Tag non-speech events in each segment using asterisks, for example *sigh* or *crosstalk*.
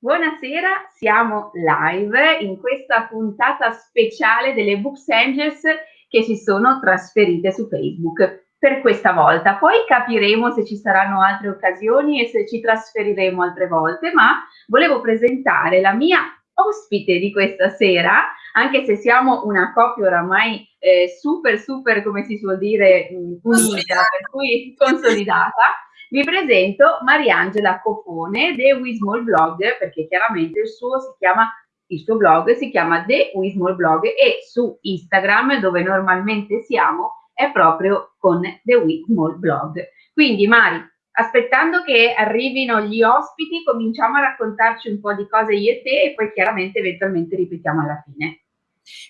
Buonasera, siamo live in questa puntata speciale delle Books Angels che si sono trasferite su Facebook per questa volta. Poi capiremo se ci saranno altre occasioni e se ci trasferiremo altre volte, ma volevo presentare la mia ospite di questa sera, anche se siamo una coppia oramai eh, super, super, come si suol dire, unita, per cui consolidata vi presento Mariangela Cofone, The Wismall Blog, perché chiaramente il suo chiama il suo blog si chiama The Wismall Blog e su Instagram, dove normalmente siamo, è proprio con The Wismall Blog. Quindi Mari, aspettando che arrivino gli ospiti, cominciamo a raccontarci un po' di cose io e te e poi chiaramente eventualmente ripetiamo alla fine.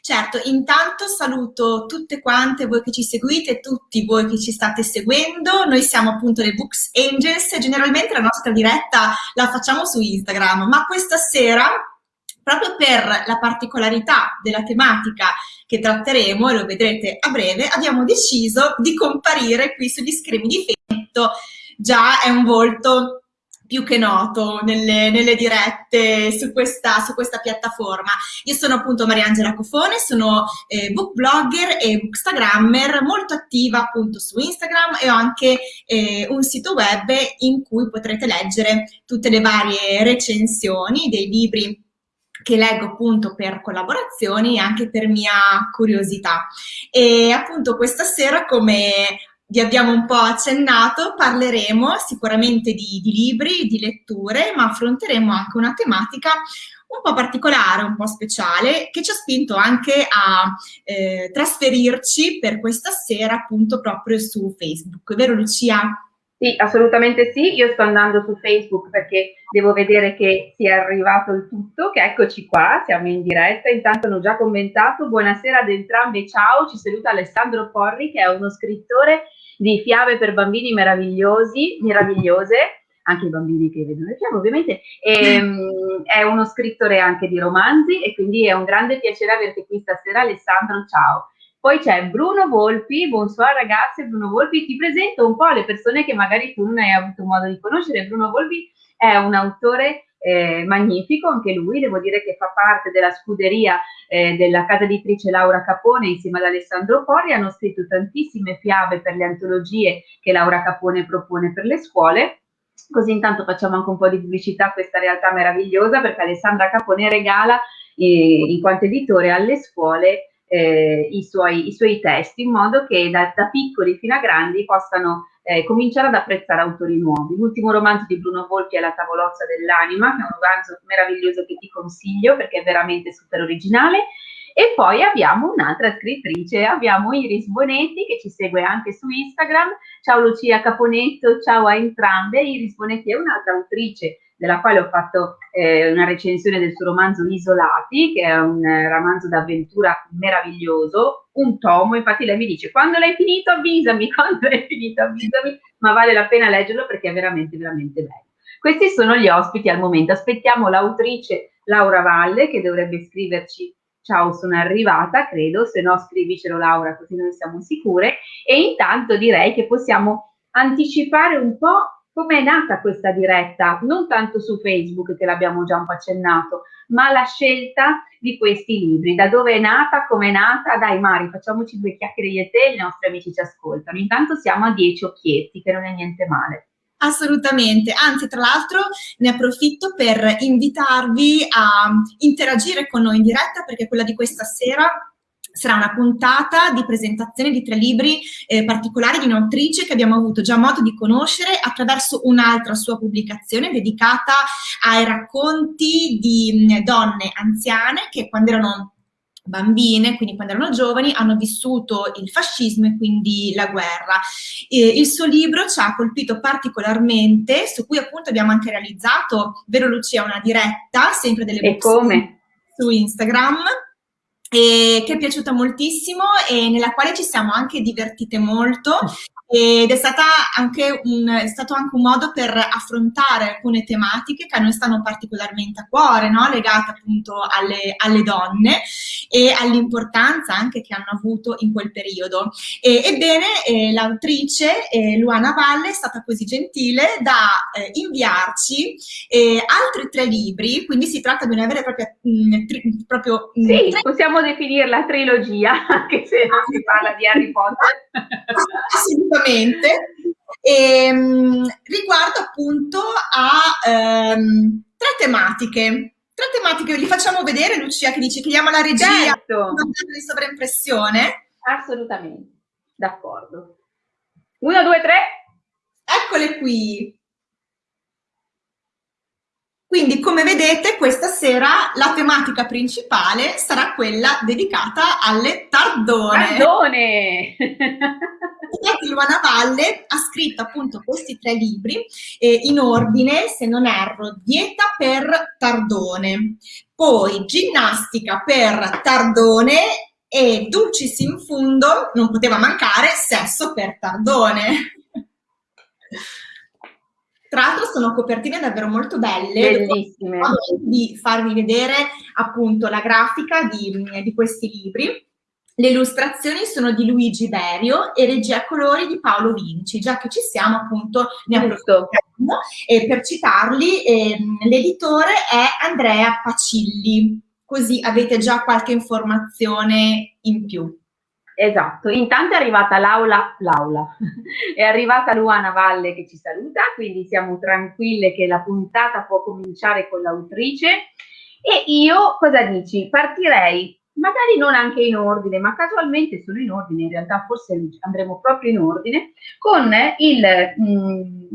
Certo, intanto saluto tutte quante voi che ci seguite, tutti voi che ci state seguendo. Noi siamo appunto le Books Angels e generalmente la nostra diretta la facciamo su Instagram, ma questa sera proprio per la particolarità della tematica che tratteremo, e lo vedrete a breve, abbiamo deciso di comparire qui sugli schermi di Facebook. Già è un volto più che noto nelle, nelle dirette su questa, su questa, piattaforma. Io sono appunto Mariangela Cofone, sono eh, book blogger e bookstagrammer, molto attiva appunto su Instagram e ho anche eh, un sito web in cui potrete leggere tutte le varie recensioni dei libri che leggo appunto per collaborazioni e anche per mia curiosità. E appunto questa sera, come vi abbiamo un po' accennato, parleremo sicuramente di, di, libri, di letture, ma affronteremo anche una tematica un po' particolare, un po' speciale, che ci ha spinto anche a eh, trasferirci per questa sera appunto proprio su Facebook. Vero Lucia? Sì, assolutamente sì. Io sto andando su Facebook perché devo vedere che sia arrivato il tutto, che eccoci qua, siamo in diretta. Intanto hanno già commentato. Buonasera ad entrambi, ciao. Ci saluta Alessandro Porri, che è uno scrittore di fiabe per bambini meravigliosi, meravigliose, anche i bambini che vedono le fiabe ovviamente, e, ehm, *laughs* è uno scrittore anche di romanzi e quindi è un grande piacere averti qui stasera Alessandro, ciao. Poi c'è Bruno Volpi, buonasera ragazze, Bruno Volpi, ti presento un po' le persone che magari tu non hai avuto modo di conoscere. Bruno Volpi è un autore eh, magnifico, anche lui, devo dire che fa parte della scuderia eh, della casa editrice Laura Capone insieme ad Alessandro Pori, hanno scritto tantissime fiabe per le antologie che Laura Capone propone per le scuole. Così intanto facciamo anche un po' di pubblicità a questa realtà meravigliosa perché Alessandra Capone regala eh, in quanto editore alle scuole eh, i, suoi, i, suoi, testi in modo che da, da piccoli fino a grandi possano eh, cominciare ad apprezzare autori nuovi. L'ultimo romanzo di Bruno Volpi è La tavolozza dell'anima, che è un romanzo meraviglioso che ti consiglio perché è veramente super originale. E poi abbiamo un'altra scrittrice, abbiamo Iris Bonetti che ci segue anche su Instagram. Ciao Lucia Caponetto, ciao a entrambe. Iris Bonetti è un'altra autrice della quale ho fatto eh, una recensione del suo romanzo Isolati, che è un eh, romanzo d'avventura meraviglioso, un tomo, infatti lei mi dice quando l'hai finito avvisami, *laughs* quando l'hai finito avvisami, ma vale la pena leggerlo perché è veramente, veramente bello. Questi sono gli ospiti al momento, aspettiamo l'autrice Laura Valle che dovrebbe scriverci ciao sono arrivata, credo, se no scrivicelo Laura così noi siamo sicure. E intanto direi che possiamo anticipare un po' è nata questa diretta, non tanto su Facebook che l'abbiamo già un po' accennato, ma la scelta di questi libri, da dove è nata, come è nata, dai Mari, facciamoci due chiacchiere io e te, i nostri amici ci ascoltano. Intanto siamo a dieci occhietti, che non è niente male. Assolutamente, anzi tra l'altro ne approfitto per invitarvi a interagire con noi in diretta perché quella di questa sera sarà una puntata di presentazione di tre libri eh, particolari di un'autrice che abbiamo avuto già modo di conoscere attraverso un'altra sua pubblicazione dedicata ai racconti di mh, donne anziane che quando erano bambine, quindi quando erano giovani, hanno vissuto il fascismo e quindi la guerra. E il suo libro ci ha colpito particolarmente, su cui appunto abbiamo anche realizzato, vero Lucia, una diretta, sempre delle e come? su Instagram, che è piaciuta moltissimo e nella quale ci siamo anche divertite molto ed è, stata anche un, è stato anche un modo per affrontare alcune tematiche che a noi stanno particolarmente a cuore, no? legate appunto alle, alle, donne e all'importanza anche che hanno avuto in quel periodo. E, ebbene, eh, l'autrice eh, Luana Valle è stata così gentile da eh, inviarci eh, altri tre libri, quindi si tratta di una vera e propria... Mh, mm, tri, proprio, mh, mm, sì, tre... possiamo definirla trilogia, *laughs* anche se non si parla di Harry Potter. *laughs* Assolutamente assolutamente. Ehm, riguardo appunto a ehm, tre tematiche. Tre tematiche, li facciamo vedere Lucia che dice chiediamo la regia certo. di sovraimpressione. Assolutamente, d'accordo. Uno, due, tre. Eccole qui. Quindi, come vedete, questa sera la tematica principale sarà quella dedicata alle tardone. Tardone! Luana Valle ha scritto appunto questi tre libri eh, in ordine, se non erro, Dieta per Tardone, poi Ginnastica per Tardone e Dulcis in fundo, non poteva mancare, Sesso per Tardone. Tra l'altro sono copertine davvero molto belle. Bellissime. Di farvi vedere appunto la grafica di, di questi libri. Le illustrazioni sono di Luigi Berio e regia colori di Paolo Vinci, già che ci siamo appunto ne approfittiamo. E per citarli, ehm, l'editore è Andrea Pacilli, così avete già qualche informazione in più. Esatto, intanto è arrivata l'aula, l'aula, *laughs* è arrivata Luana Valle che ci saluta, quindi siamo tranquille che la puntata può cominciare con l'autrice e io cosa dici? Partirei magari non anche in ordine, ma casualmente sono in ordine, in realtà forse andremo proprio in ordine, con il mh, mm,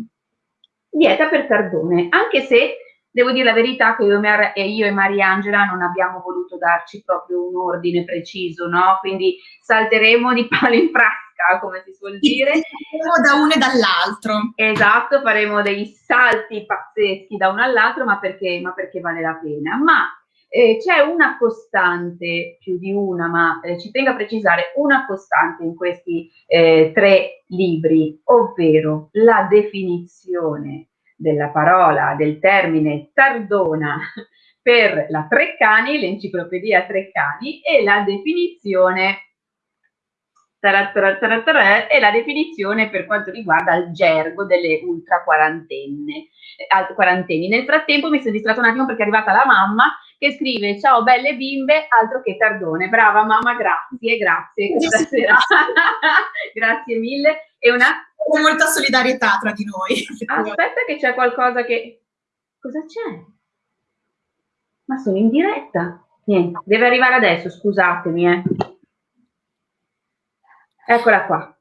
dieta per Cardone, anche se Devo dire la verità che io e, Mariangela non abbiamo voluto darci proprio un ordine preciso, no? Quindi salteremo di palo in frasca, come si suol dire. Faremo da uno e dall'altro. Esatto, faremo dei salti pazzeschi da uno all'altro, ma perché, ma perché vale la pena. Ma eh, c'è una costante, più di una, ma eh, ci tengo a precisare una costante in questi eh, tre libri, ovvero la definizione della parola, del termine tardona *laughs* per la Treccani, l'enciclopedia Treccani, e la definizione e la definizione per quanto riguarda il gergo delle ultra quarantenne, eh, quarantenni. Nel frattempo mi sono distratta un attimo perché è arrivata la mamma che scrive ciao belle bimbe, altro che tardone. Brava mamma, grazie, grazie. *laughs* *laughs* grazie mille. E una con molta solidarietà tra di noi. Aspetta che c'è qualcosa che... Cosa c'è? Ma sono in diretta. Niente, deve arrivare adesso, scusatemi. Eh. Eccola qua.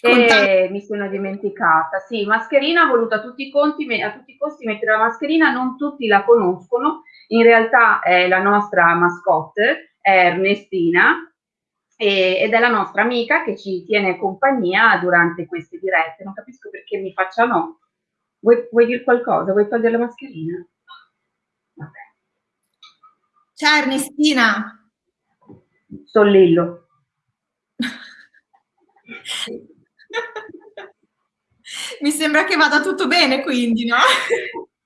E mi sono dimenticata. Sì, mascherina, ha voluto a tutti i conti, a tutti i costi mettere la mascherina, non tutti la conoscono. In realtà è la nostra mascotte, è Ernestina, e, ed è la nostra amica che ci tiene compagnia durante queste dirette. Non capisco perché mi faccia no. Vuoi, vuoi dire qualcosa? Vuoi togliere la mascherina? Vabbè. Ciao Ernestina. Sollillo. *laughs* Mi sembra che vada tutto bene quindi, no?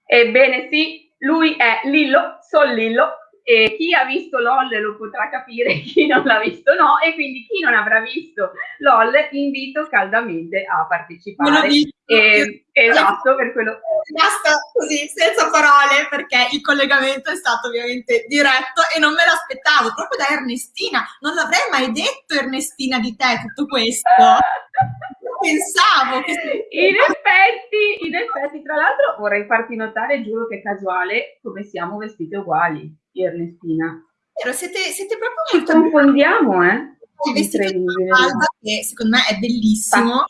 Ebbene sì, lui è Lillo, Sollillo, e chi ha visto LOL lo potrà capire, *laughs* chi non l'ha visto no, e quindi chi non avrà visto LOL invito caldamente a partecipare. E, esatto, per quello. Basta così, senza parole, perché il collegamento è stato ovviamente diretto e non me l'aspettavo, proprio da Ernestina. Non l'avrei mai detto Ernestina di te tutto questo. *laughs* Pensavo che... In effetti, in effetti, tra l'altro vorrei farti notare, giuro che è casuale, come siamo vestite uguali Ernestina. Vero, siete, siete proprio Ci molto... confondiamo, eh? Il vestito di Mafalda che secondo me è bellissimo.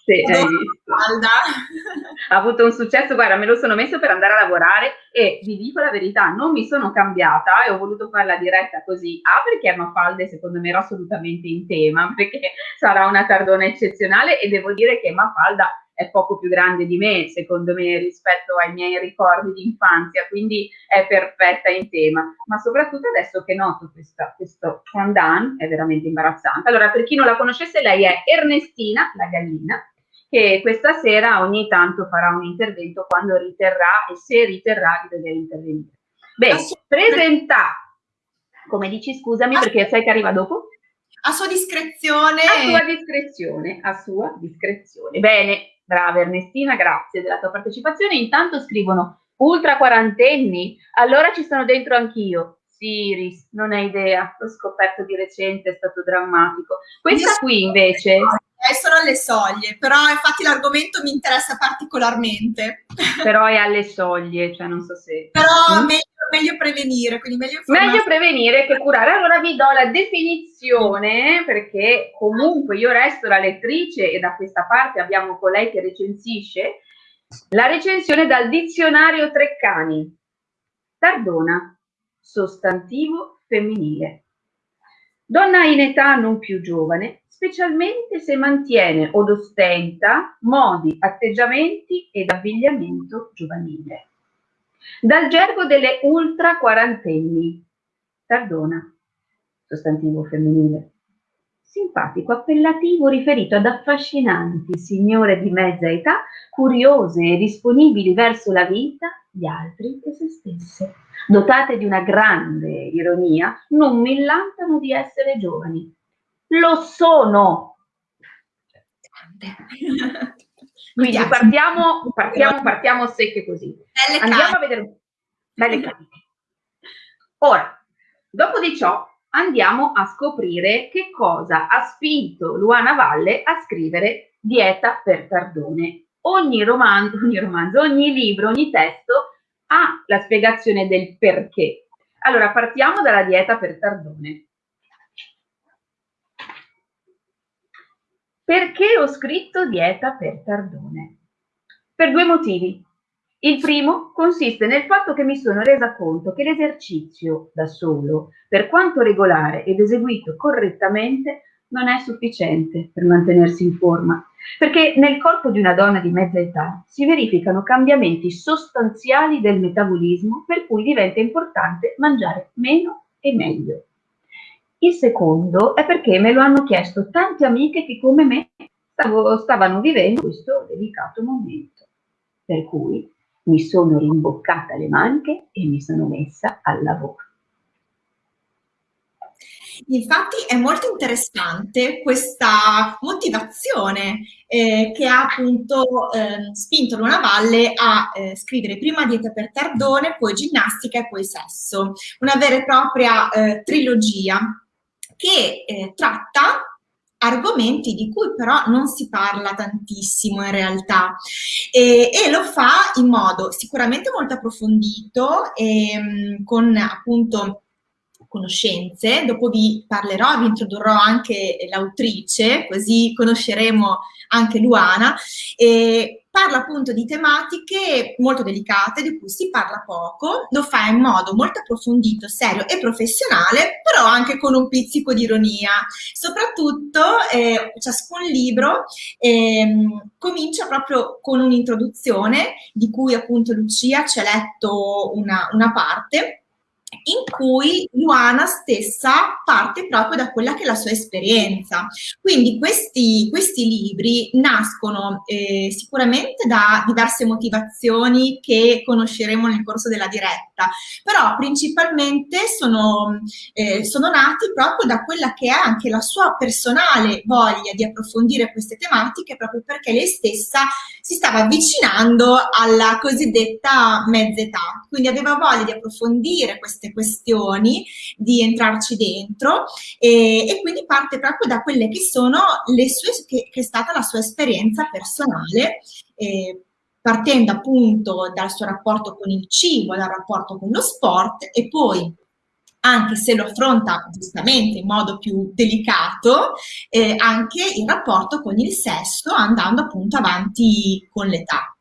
ha avuto un successo, guarda, me lo sono messo per andare a lavorare e vi dico la verità, non mi sono cambiata e ho voluto fare la diretta così. A perché Mafalda secondo me era assolutamente in tema, *laughs* perché sarà una tardona eccezionale e devo dire che Mafalda è poco più grande di me, secondo me, rispetto ai miei ricordi di infanzia, quindi è perfetta in tema. Ma soprattutto adesso che noto questa, questo fondant è veramente imbarazzante. Allora, per chi non la conoscesse, lei è Ernestina, la gallina, che questa sera ogni tanto farà un intervento quando riterrà e se riterrà di dover intervenire. Bene, presenta, come dici scusami perché sai che arriva dopo? A sua discrezione. A sua discrezione, a sua discrezione. Bene, brava Ernestina, grazie della tua partecipazione. Intanto scrivono ultra quarantenni, allora ci sono dentro anch'io. Siris, non hai idea, l'ho scoperto di recente, è stato drammatico. Questa qui invece... Eh, sono alle soglie, però infatti l'argomento mi interessa particolarmente. Però è alle soglie, cioè non so se... Però mm? meglio, meglio, prevenire, quindi meglio informare. Meglio prevenire che curare. Allora vi do la definizione, perché comunque io resto la lettrice e da questa parte abbiamo colei che recensisce, la recensione dal dizionario Treccani. Tardona, sostantivo femminile. Donna in età non più giovane, specialmente se mantiene od ostenta modi, atteggiamenti ed abbigliamento giovanile. Dal gergo delle ultra quarantenni, tardona, sostantivo femminile, simpatico appellativo riferito ad affascinanti signore di mezza età, curiose e disponibili verso la vita, gli altri e se stesse dotate di una grande ironia, non millantano di essere giovani. Lo sono. *laughs* Quindi partiamo, partiamo, partiamo secche così. Andiamo a vedere. Belle cariche. Ora, dopo di ciò, andiamo a scoprire che cosa ha spinto Luana Valle a scrivere Dieta per Tardone. Ogni romanzo, *laughs* ogni, romanzo, ogni libro, ogni testo ha la spiegazione del perché. Allora, partiamo dalla dieta per Tardone. Perché ho scritto dieta per Tardone? Per due motivi. Il primo consiste nel fatto che mi sono resa conto che l'esercizio da solo, per quanto regolare ed eseguito correttamente, non è sufficiente per mantenersi in forma, perché nel corpo di una donna di mezza età si verificano cambiamenti sostanziali del metabolismo per cui diventa importante mangiare meno e meglio. Il secondo è perché me lo hanno chiesto tante amiche che come me stavano vivendo questo delicato momento, per cui mi sono rimboccata le maniche e mi sono messa al lavoro. Infatti è molto interessante questa motivazione eh, che ha appunto eh, spinto Luna Valle a eh, scrivere prima dieta per Tardone, poi ginnastica e poi sesso. Una vera e propria eh, trilogia che eh, tratta argomenti di cui però non si parla tantissimo in realtà. E, e lo fa in modo sicuramente molto approfondito e, ehm, con appunto conoscenze, dopo vi parlerò, vi introdurrò anche l'autrice, così conosceremo anche Luana, e parla appunto di tematiche molto delicate di cui si parla poco, lo fa in modo molto approfondito, serio e professionale, però anche con un pizzico di ironia. Soprattutto eh, ciascun libro eh, comincia proprio con un'introduzione di cui appunto Lucia ci ha letto una, una parte in cui Luana stessa parte proprio da quella che è la sua esperienza. Quindi questi, questi libri nascono eh, sicuramente da diverse motivazioni che conosceremo nel corso della diretta, però principalmente sono, eh, sono nati proprio da quella che è anche la sua personale voglia di approfondire queste tematiche proprio perché lei stessa si stava avvicinando alla cosiddetta mezza età, quindi aveva voglia di approfondire queste questioni, di entrarci dentro e, e quindi parte proprio da quelle che sono le sue, che, che è stata la sua esperienza personale eh, partendo appunto dal suo rapporto con il cibo, dal rapporto con lo sport e poi anche se lo affronta giustamente in modo più delicato, eh, anche il rapporto con il sesso andando appunto avanti con l'età.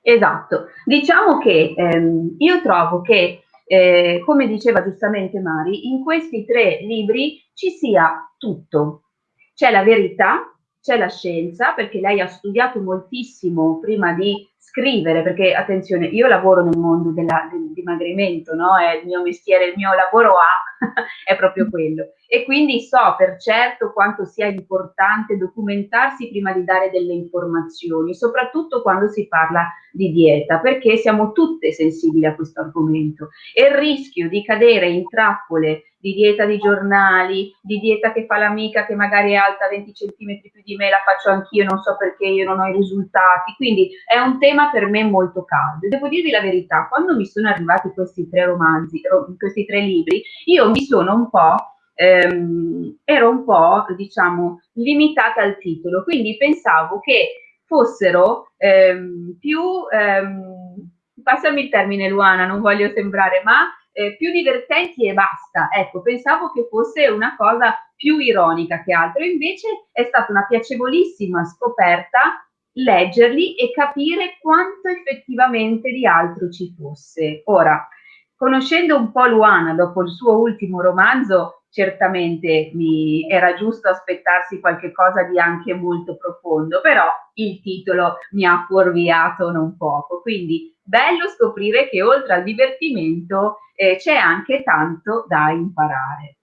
Esatto, diciamo che ehm, io trovo che, eh, come diceva giustamente Mari, in questi tre libri ci sia tutto. C'è la verità, c'è la scienza, perché lei ha studiato moltissimo prima di scrivere, perché attenzione, io lavoro nel mondo della, del dimagrimento, no? È il mio mestiere, il mio lavoro A *laughs* è proprio quello. E quindi so per certo quanto sia importante documentarsi prima di dare delle informazioni, soprattutto quando si parla di dieta, perché siamo tutte sensibili a questo argomento. E il rischio di cadere in trappole di dieta di giornali, di dieta che fa l'amica che magari è alta 20 cm più di me, la faccio anch'io, non so perché io non ho i risultati. Quindi è un tema per me molto caldo. Devo dirvi la verità, quando mi sono arrivati questi tre romanzi, questi tre libri, io mi sono un po' ehm, ero un po', diciamo, limitata al titolo, quindi pensavo che fossero ehm, più, ehm, passami il termine Luana, non voglio sembrare, ma eh, più divertenti e basta. Ecco, pensavo che fosse una cosa più ironica che altro, invece è stata una piacevolissima scoperta leggerli e capire quanto effettivamente di altro ci fosse. Ora, conoscendo un po' Luana dopo il suo ultimo romanzo, certamente mi era giusto aspettarsi qualche cosa di anche molto profondo, però il titolo mi ha fuorviato non poco, quindi bello scoprire che oltre al divertimento eh, c'è anche tanto da imparare.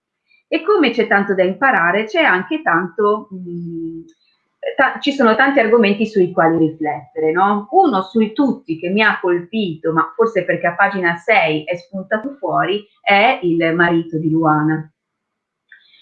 E come c'è tanto da imparare, c'è anche tanto, mh, mm, ci sono tanti argomenti sui quali riflettere, no? Uno sui tutti che mi ha colpito, ma forse perché a pagina 6 è spuntato fuori, è il marito di Luana.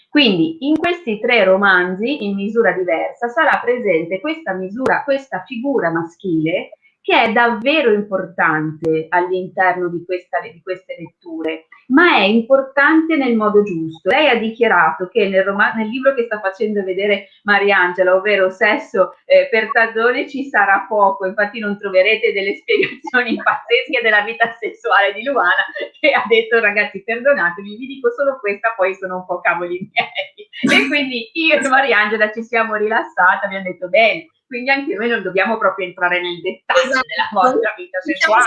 Quindi in questi tre romanzi, in misura diversa, sarà presente questa misura, questa figura maschile che è davvero importante all'interno di, di, queste letture, ma è importante nel modo giusto. Lei ha dichiarato che nel, nel libro che sta facendo vedere Mariangela, ovvero Sesso eh, per Tazzone, ci sarà poco, infatti non troverete delle *laughs* spiegazioni pazzesche della vita sessuale di Luana, che ha detto ragazzi perdonatemi, vi dico solo questa, poi sono un po' cavoli miei. *laughs* E quindi io e Mariangela ci siamo rilassate, abbiamo detto bene, quindi anche noi non dobbiamo proprio entrare nel dettaglio esatto. della vostra vita sessuale.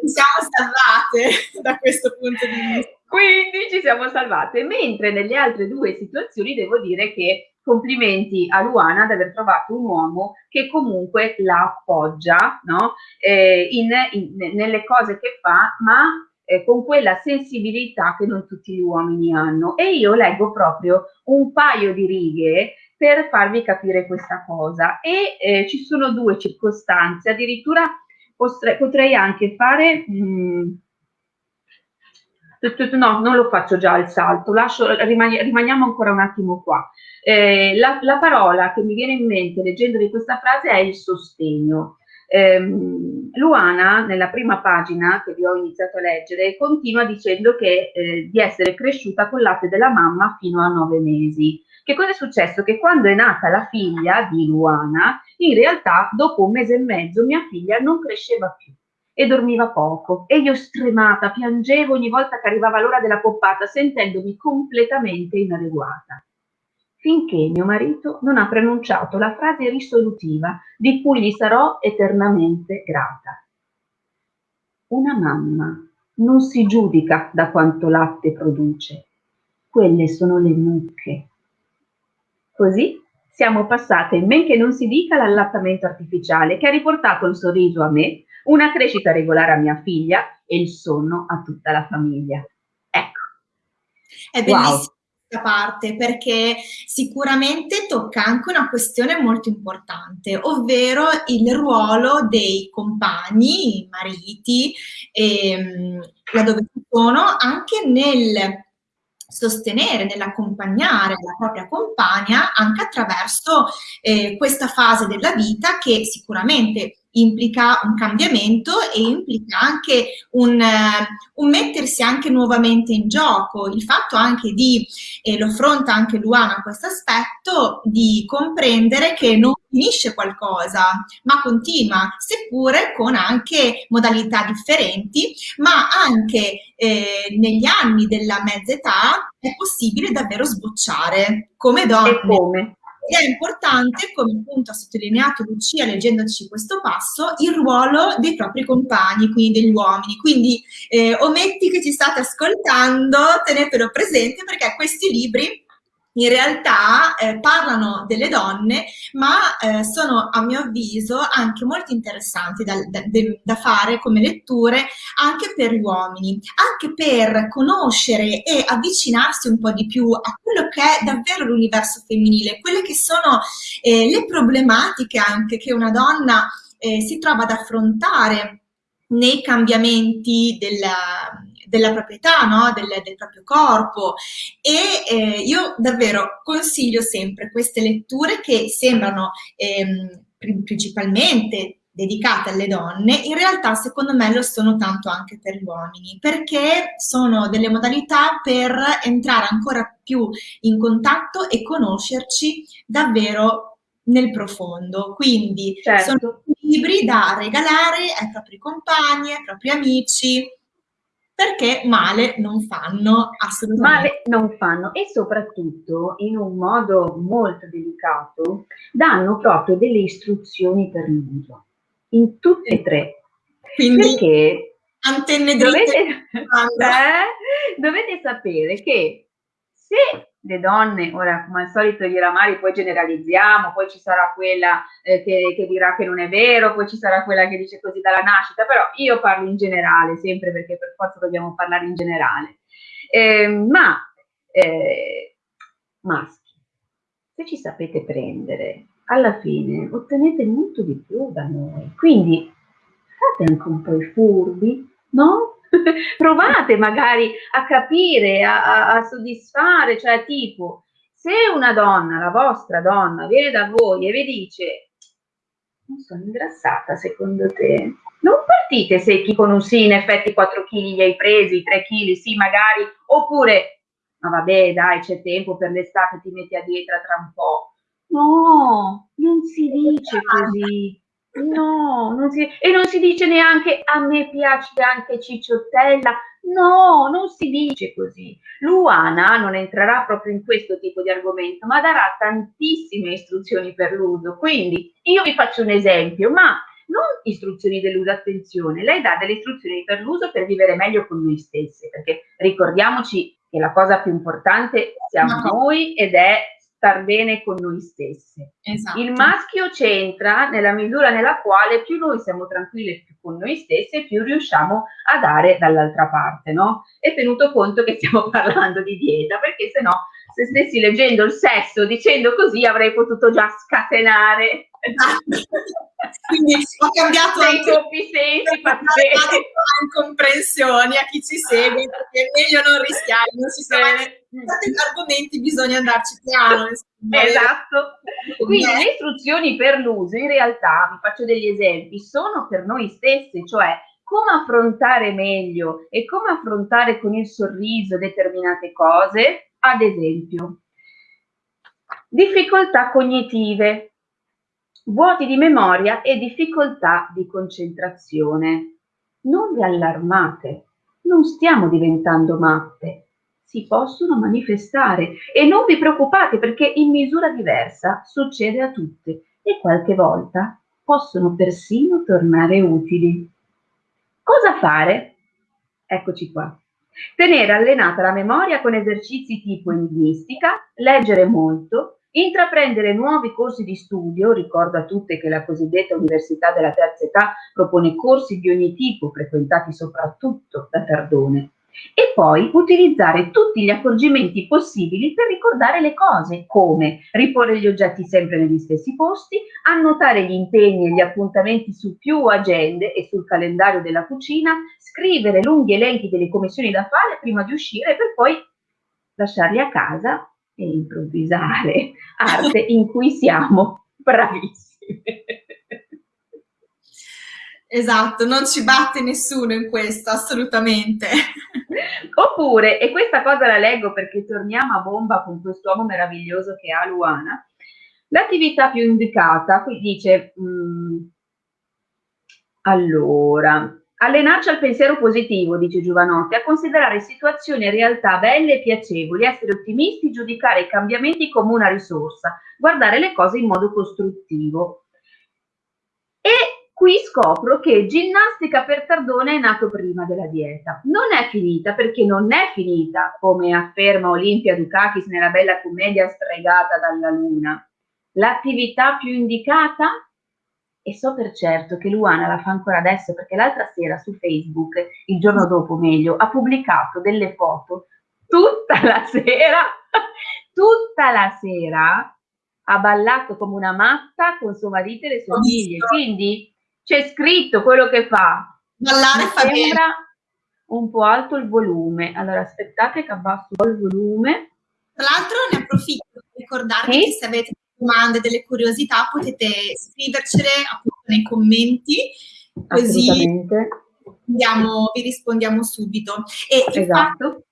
Ci siamo salvate da questo punto di vista. Quindi ci siamo salvate, mentre nelle altre due situazioni devo dire che complimenti a Luana ad aver trovato un uomo che comunque la appoggia no? eh, in, in, nelle cose che fa, ma eh, con quella sensibilità che non tutti gli uomini hanno. E io leggo proprio un paio di righe per farvi capire questa cosa. E eh, ci sono due circostanze, addirittura potrei, anche fare... Mh, mm, no, non lo faccio già il salto, lascio, rimani, rimaniamo ancora un attimo qua. Eh, la, la, parola che mi viene in mente leggendo di questa frase è il sostegno. Eh, Luana, nella prima pagina che vi ho iniziato a leggere, continua dicendo che, eh, di essere cresciuta col latte della mamma fino a nove mesi. Che cosa è successo? Che quando è nata la figlia di Luana, in realtà dopo un mese e mezzo mia figlia non cresceva più e dormiva poco e io stremata piangevo ogni volta che arrivava l'ora della poppata sentendomi completamente inadeguata. Finché mio marito non ha pronunciato la frase risolutiva di cui gli sarò eternamente grata. Una mamma non si giudica da quanto latte produce, quelle sono le mucche Così siamo passate, men che non si dica, all'allattamento artificiale che ha riportato il sorriso a me, una crescita regolare a mia figlia e il sonno a tutta la famiglia. Ecco. È bellissima wow. questa parte perché sicuramente tocca anche una questione molto importante, ovvero il ruolo dei compagni, i mariti, ehm, laddove sono, anche nel sostenere, nell'accompagnare la propria compagna anche attraverso eh, questa fase della vita che sicuramente implica un cambiamento e implica anche un, uh, un, mettersi anche nuovamente in gioco, il fatto anche di, e lo affronta anche Luana questo aspetto, di comprendere che non finisce qualcosa, ma continua, seppure con anche modalità differenti, ma anche eh, negli anni della mezza età è possibile davvero sbocciare come donne. E come? Ed è importante, come appunto ha sottolineato Lucia leggendoci questo passo, il ruolo dei propri compagni, quindi degli uomini. Quindi eh, ometti che ci state ascoltando, tenetelo presente perché questi libri in realtà eh, parlano delle donne, ma eh, sono a mio avviso anche molto interessanti da, da, da, fare come letture anche per gli uomini, anche per conoscere e avvicinarsi un po' di più a quello che è davvero l'universo femminile, quelle che sono eh, le problematiche anche che una donna eh, si trova ad affrontare nei cambiamenti della, della proprietà, no? del, del, proprio corpo e eh, io davvero consiglio sempre queste letture che sembrano ehm, principalmente dedicate alle donne, in realtà secondo me lo sono tanto anche per gli uomini, perché sono delle modalità per entrare ancora più in contatto e conoscerci davvero nel profondo. Quindi certo. sono libri da regalare ai propri compagni, ai propri amici, perché male non fanno assolutamente. Male non fanno e soprattutto in un modo molto delicato danno proprio delle istruzioni per l'uso, in tutte e tre. Quindi perché antenne dovete, *laughs* eh, dovete sapere che se le donne, ora come al solito io e la Mari poi generalizziamo, poi ci sarà quella eh, che, che, dirà che non è vero, poi ci sarà quella che dice così dalla nascita, però io parlo in generale, sempre perché per forza dobbiamo parlare in generale. Eh, ma eh, maschi, se ci sapete prendere, alla fine ottenete molto di più da noi, quindi fate anche un po' i furbi, no? *laughs* provate magari a capire, a, a, a soddisfare, cioè tipo, se una donna, la vostra donna, viene da voi e vi dice non sono ingrassata secondo te? Non partite secchi con un sì, in effetti 4 kg li hai presi, 3 kg, sì magari, oppure, ma vabbè dai c'è tempo per l'estate, ti metti a dieta tra un po'. No, non si dice così. No, non si, e non si dice neanche a me piace anche Cicciottella. No, non si dice così. Luana non entrerà proprio in questo tipo di argomento, ma darà tantissime istruzioni per l'uso. Quindi io vi faccio un esempio, ma non istruzioni dell'uso, attenzione, lei dà delle istruzioni per l'uso per vivere meglio con noi stessi, perché ricordiamoci che la cosa più importante siamo noi ed è star bene con noi stesse. Esatto. Il maschio c'entra nella misura nella quale più noi siamo tranquilli più con noi stesse, più riusciamo a dare dall'altra parte, no? E tenuto conto che stiamo *laughs* parlando di dieta, perché se no, se stessi leggendo il sesso dicendo così avrei potuto già scatenare. Esatto. Quindi ho cambiato dei doppi sensi *laughs* incomprensioni a chi ci segue, perché è meglio non rischiare, non si sa certi argomenti bisogna andarci piano. Esatto. Quindi le istruzioni per l'uso, in realtà, vi faccio degli esempi, sono per noi stessi, cioè come affrontare meglio e come affrontare con il sorriso determinate cose, ad esempio, difficoltà cognitive, vuoti di memoria e difficoltà di concentrazione. Non vi allarmate, non stiamo diventando matte, si possono manifestare e non vi preoccupate perché in misura diversa succede a tutte e qualche volta possono persino tornare utili. Cosa fare? Eccoci qua. Tenere allenata la memoria con esercizi tipo enigmistica, leggere molto, intraprendere nuovi corsi di studio, ricordo a tutte che la cosiddetta Università della Terza Età propone corsi di ogni tipo, frequentati soprattutto da Tardone, e poi utilizzare tutti gli accorgimenti possibili per ricordare le cose, come riporre gli oggetti sempre negli stessi posti, annotare gli impegni e gli appuntamenti su più agende e sul calendario della cucina, scrivere lunghi elenchi delle commissioni da fare prima di uscire per poi lasciarli a casa e improvvisare, *laughs* arte in cui siamo bravissime. Esatto, non ci batte nessuno in questo, assolutamente. *laughs* Oppure, e questa cosa la leggo perché torniamo a bomba con quest'uomo meraviglioso che ha Luana, l'attività più indicata, qui dice, mh, mm, allora, Allenarci al pensiero positivo, dice Giovanotti, a considerare situazioni e realtà belle e piacevoli, essere ottimisti, giudicare i cambiamenti come una risorsa, guardare le cose in modo costruttivo. E Qui scopro che ginnastica per Tardone è nato prima della dieta. Non è finita perché non è finita, come afferma Olimpia Dukakis nella bella commedia stregata dalla luna. L'attività più indicata? E so per certo che Luana la fa ancora adesso perché l'altra sera su Facebook, il giorno dopo meglio, ha pubblicato delle foto tutta la sera, *laughs* tutta la sera ha ballato come una matta con suo marito e le sue figlie. Quindi c'è scritto quello che fa. Ballare fa sembra un po' alto il volume. Allora aspettate che abbasso il volume. Tra l'altro ne approfitto per ricordarvi sì? che se avete domande, delle curiosità potete scrivercele appunto nei commenti così rispondiamo, vi rispondiamo subito. E esatto.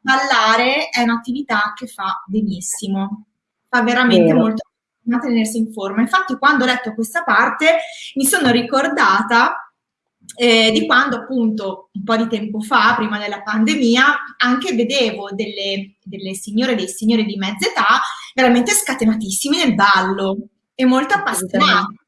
ballare è un'attività che fa benissimo, fa veramente Vero. molto tenersi in forma. Infatti quando ho letto questa parte mi sono ricordata eh, di quando appunto un po' di tempo fa, prima della pandemia, anche vedevo delle, delle signore e dei signori di mezza età veramente scatenatissimi nel ballo e molto appassionati.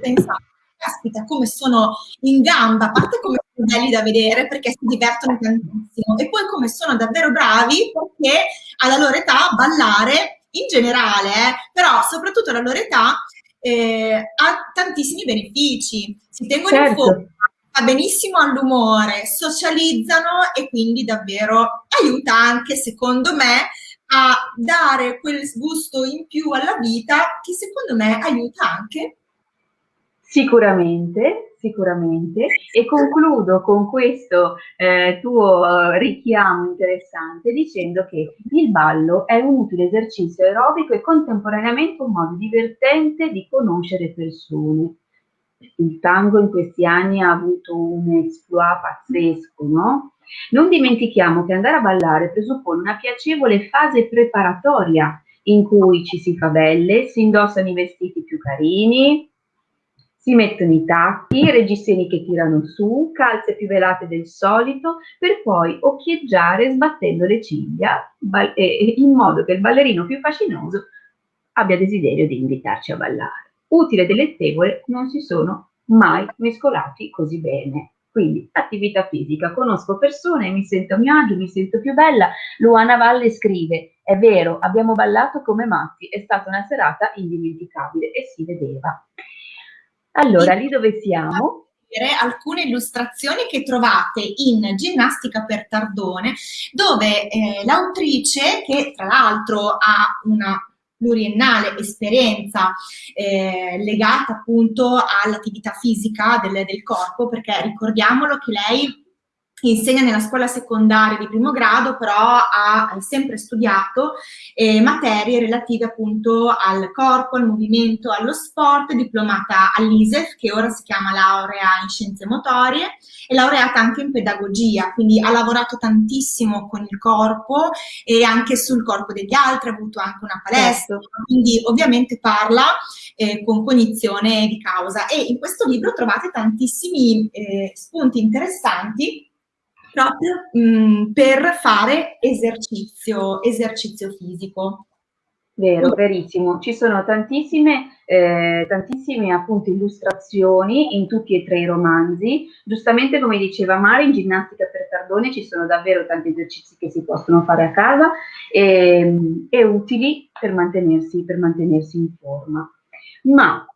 Pensate, caspita, come sono in gamba, a parte come sono belli da vedere perché si divertono tantissimo e poi come sono davvero bravi perché alla loro età ballare in generale, eh, però soprattutto alla loro età, eh, ha tantissimi benefici. Si tengono certo. in forma, fa benissimo all'umore, socializzano e quindi davvero aiuta anche, secondo me, a dare quel gusto in più alla vita che secondo me aiuta anche. Sicuramente, sicuramente e concludo con questo eh, tuo eh, richiamo interessante dicendo che il ballo è un utile esercizio aerobico e contemporaneamente un modo divertente di conoscere persone. Il tango in questi anni ha avuto un exploit pazzesco, no? Non dimentichiamo che andare a ballare presuppone una piacevole fase preparatoria in cui ci si fa belle, si indossano i vestiti più carini, si mettono i tacchi, reggiseni che tirano su, calze più velate del solito, per poi occhieggiare sbattendo le ciglia in modo che il ballerino più fascinoso abbia desiderio di invitarci a ballare. Utile e delectevole non si sono mai mescolati così bene. Quindi attività fisica, conosco persone, mi sento a mio agio, mi sento più bella. Luana Valle scrive, è vero, abbiamo ballato come matti, è stata una serata indimenticabile e si vedeva. Allora, lì dove siamo? alcune illustrazioni che trovate in Ginnastica per Tardone, dove eh, l'autrice, che tra l'altro ha una pluriennale esperienza eh, legata appunto all'attività fisica del, del corpo, perché ricordiamolo che lei insegna nella scuola secondaria di primo grado, però ha sempre studiato eh, materie relative appunto al corpo, al movimento, allo sport, diplomata all'ISEF, che ora si chiama laurea in scienze motorie, e laureata anche in pedagogia, quindi ha lavorato tantissimo con il corpo e anche sul corpo degli altri, ha avuto anche una palestra, certo. quindi ovviamente parla eh, con cognizione di causa. E in questo libro trovate tantissimi eh, spunti interessanti proprio mh, mm, per fare esercizio, esercizio fisico. Vero, verissimo. Ci sono tantissime, eh, tantissime appunto illustrazioni in tutti e tre i romanzi. Giustamente come diceva Mari, in ginnastica per Tardone ci sono davvero tanti esercizi che si possono fare a casa e, e utili per mantenersi, per mantenersi in forma. Ma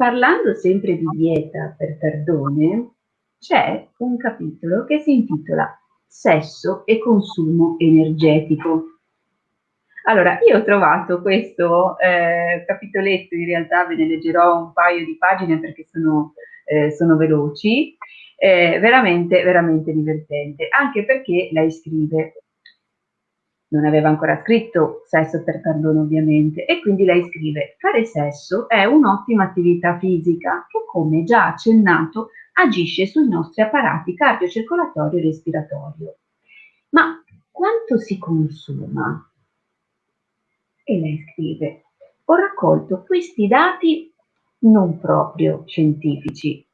Parlando sempre di dieta per Tardone, c'è un capitolo che si intitola Sesso e consumo energetico. Allora, io ho trovato questo eh, capitoletto, in realtà ve ne leggerò un paio di pagine perché sono, eh, sono veloci, eh, veramente, veramente divertente, anche perché lei scrive non aveva ancora scritto sesso per perdono ovviamente e quindi lei scrive fare sesso è un'ottima attività fisica che come già accennato agisce sui nostri apparati cardiocircolatorio e respiratorio. Ma quanto si consuma? E lei scrive ho raccolto questi dati non proprio scientifici.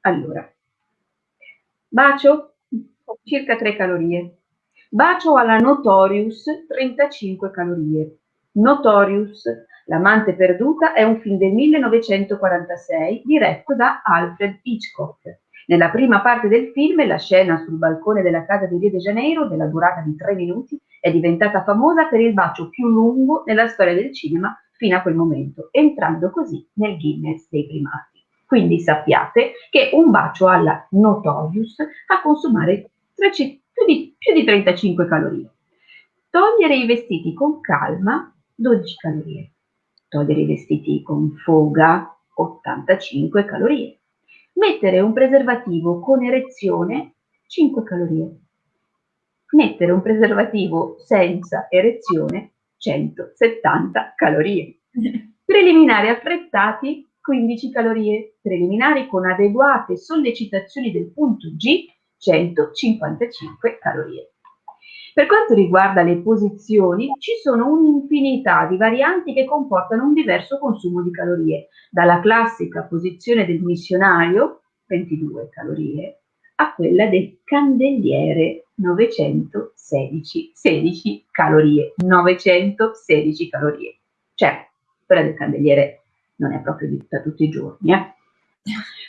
Allora, bacio circa 3 calorie, Bacio alla Notorious 35 calorie. Notorious, L'amante perduta è un film del 1946 diretto da Alfred Hitchcock. Nella prima parte del film, la scena sul balcone della casa di Rio de Janeiro, della durata di tre minuti, è diventata famosa per il bacio più lungo nella storia del cinema fino a quel momento, entrando così nel Guinness dei primati. Quindi sappiate che un bacio alla Notorious fa consumare più di, più di 35 calorie. Togliere i vestiti con calma, 12 calorie. Togliere i vestiti con foga 85 calorie, mettere un preservativo con erezione 5 calorie, mettere un preservativo senza erezione 170 calorie, *laughs* preliminari affrettati 15 calorie, preliminari con adeguate sollecitazioni del punto G 155 calorie. Per quanto riguarda le posizioni, ci sono un'infinità di varianti che comportano un diverso consumo di calorie, dalla classica posizione del missionario, 22 calorie, a quella del candeliere, 916 16 calorie, 916 calorie. Cioè, quella del candeliere non è proprio da tutti i giorni, eh?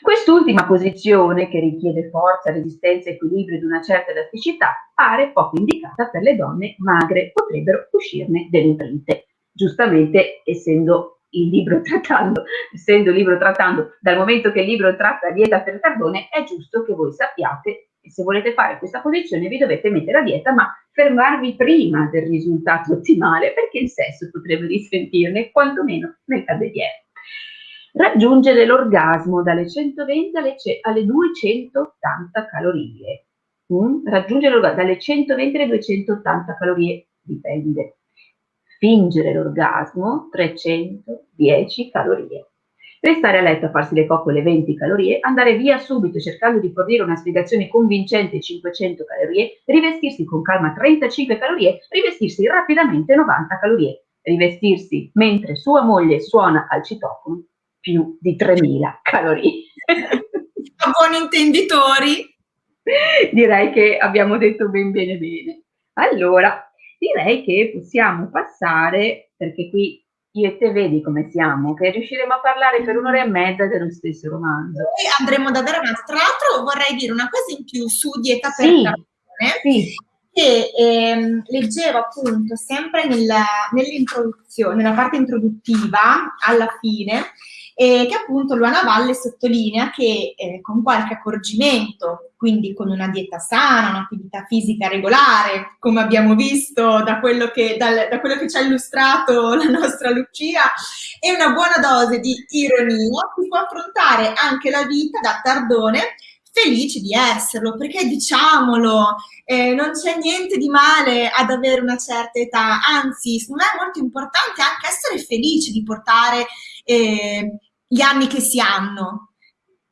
Quest'ultima posizione, che richiede forza, resistenza, equilibrio ed una certa elasticità, pare poco indicata per le donne magre, potrebbero uscirne delle nutrite. Giustamente, essendo il libro trattando, essendo il libro trattando, dal momento che il libro tratta dieta per carbone, è giusto che voi sappiate che se volete fare questa posizione vi dovete mettere a dieta, ma fermarvi prima del risultato ottimale, perché il sesso potrebbe risentirne, quantomeno nel candeliere raggiungere l'orgasmo dalle 120 alle, alle 280 calorie. Mm? Raggiungere l'orgasmo dalle 120 alle 280 calorie, dipende. Fingere l'orgasmo 310 calorie. Restare a letto a farsi le coccole 20 calorie, andare via subito cercando di fornire una spiegazione convincente 500 calorie, rivestirsi con calma 35 calorie, rivestirsi rapidamente 90 calorie, rivestirsi mentre sua moglie suona al citofono più di 3.000 calorie. *laughs* A buoni intenditori. Direi che abbiamo detto ben bene bene. Allora, direi che possiamo passare, perché qui io e te vedi come siamo, che riusciremo a parlare per un'ora e mezza dello stesso romanzo. Poi andremo davvero avanti. Tra l'altro vorrei dire una cosa in più su Dieta per sì, sì. che ehm, leggevo appunto sempre nell'introduzione, nella parte introduttiva, alla fine, e che appunto Luana Valle sottolinea che eh, con qualche accorgimento, quindi con una dieta sana, un'attività fisica regolare, come abbiamo visto da quello, che, dal, da quello che ci ha illustrato *laughs* la nostra Lucia, e una buona dose di ironia, si può affrontare anche la vita da tardone felici di esserlo, perché diciamolo, eh, non c'è niente di male ad avere una certa età, anzi, secondo me è molto importante anche essere felici di portare eh, gli anni che si hanno,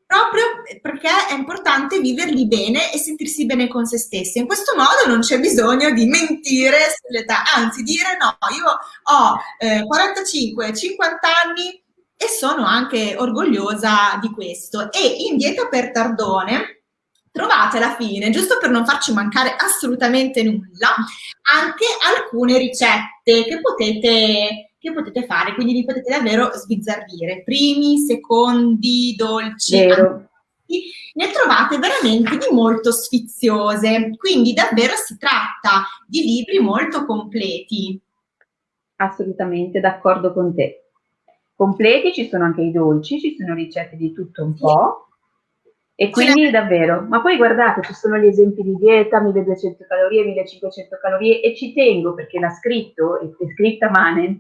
proprio perché è importante viverli bene e sentirsi bene con se stessi. In questo modo non c'è bisogno di mentire sull'età, anzi dire no, io ho eh, 45, 50 anni e sono anche orgogliosa di questo. E in Dieta per Tardone trovate alla fine, giusto per non farci mancare assolutamente nulla, anche alcune ricette che potete che potete fare, quindi vi potete davvero sbizzarrire. Primi, secondi, dolci, ne trovate veramente di molto sfiziose, quindi davvero si tratta di libri molto completi. Assolutamente d'accordo con te. Completi ci sono anche i dolci, ci sono ricette di tutto un po', e quindi davvero, ma poi guardate, ci sono gli esempi di dieta, 1200 calorie, 1500 calorie e ci tengo perché l'ha scritto, è scritta Manent,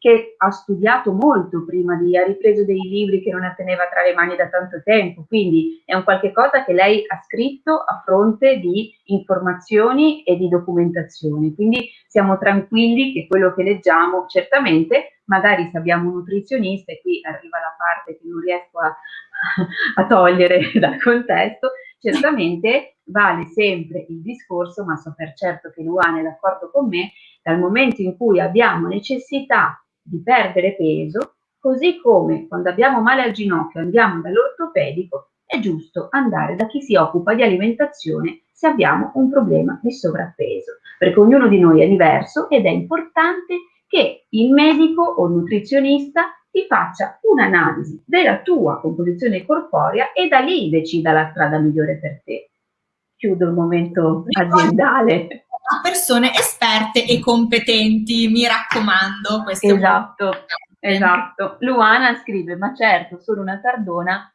che ha studiato molto prima di, ha ripreso dei libri che non teneva tra le mani da tanto tempo, quindi è un qualche cosa che lei ha scritto a fronte di informazioni e di documentazione, quindi siamo tranquilli che quello che leggiamo certamente, magari se abbiamo un nutrizionista e qui arriva la parte che non riesco a, a togliere *laughs* dal contesto, certamente vale sempre il discorso, ma so per certo che Luana è d'accordo con me, dal momento in cui abbiamo necessità di perdere peso, così come quando abbiamo male al ginocchio andiamo dall'ortopedico, è giusto andare da chi si occupa di alimentazione se abbiamo un problema di sovrappeso, perché ognuno di noi è diverso ed è importante che il medico o nutrizionista ti faccia un'analisi della tua composizione corporea e da lì decida la strada migliore per te. Chiudo il momento aziendale. A persone esperte e competenti, mi raccomando. Esatto, esatto. Luana scrive, ma certo, sono una tardona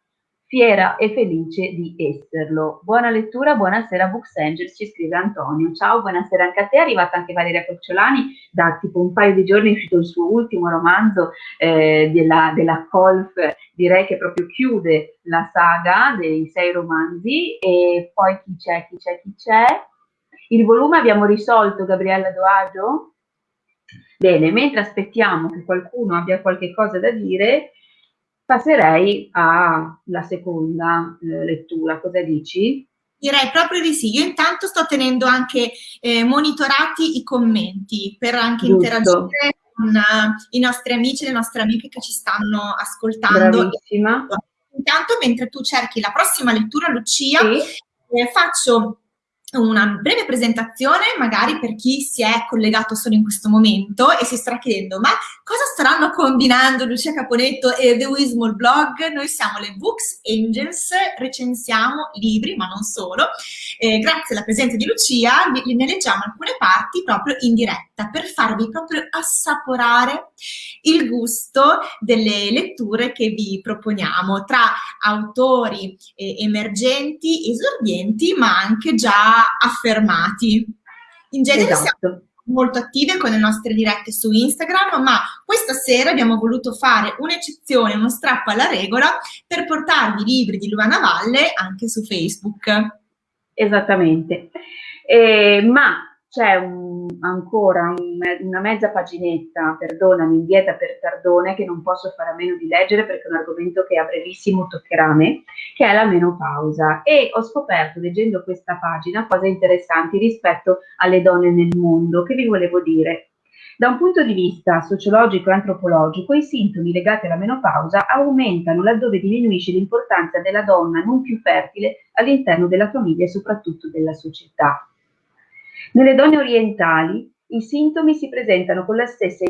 fiera e felice di esserlo. Buona lettura, buonasera Books Angels, ci scrive Antonio. Ciao, buonasera anche a te, è arrivata anche Valeria Cocciolani, da tipo un paio di giorni è uscito il suo ultimo romanzo eh, della, della Colf, direi che proprio chiude la saga dei sei romanzi e poi chi c'è, chi c'è, chi c'è. Il volume abbiamo risolto, Gabriella Doagio? Bene, mentre aspettiamo che qualcuno abbia qualche cosa da dire, passerei alla seconda eh, lettura. Cosa dici? Direi proprio di sì. Io intanto sto tenendo anche eh, monitorati i commenti per anche Giusto. interagire con uh, i nostri amici e le nostre amiche che ci stanno ascoltando. Bravissima. Intanto, mentre tu cerchi la prossima lettura, Lucia, sì. eh, faccio una breve presentazione magari per chi si è collegato solo in questo momento e si sta chiedendo ma cosa staranno combinando Lucia Caponetto e The Wismall Blog? Noi siamo le Books Angels, recensiamo libri ma non solo. Eh, grazie alla presenza di Lucia ne leggiamo alcune parti proprio in diretta per farvi proprio assaporare il gusto delle letture che vi proponiamo tra autori eh, emergenti, esordienti ma anche già affermati. In genere esatto. siamo molto attive con le nostre dirette su Instagram, ma questa sera abbiamo voluto fare un'eccezione, uno strappo alla regola per portarvi i libri di Luana Valle anche su Facebook. Esattamente. Eh, ma c'è un, ancora un, una mezza paginetta, perdonami, in dieta per tardone, che non posso fare a meno di leggere perché è un argomento che a brevissimo toccherà a me, che è la menopausa. E ho scoperto, leggendo questa pagina, cose interessanti rispetto alle donne nel mondo, che vi volevo dire. Da un punto di vista sociologico e antropologico, i sintomi legati alla menopausa aumentano laddove diminuisce l'importanza della donna non più fertile all'interno della famiglia e soprattutto della società. Nelle donne orientali i sintomi si presentano con la stessa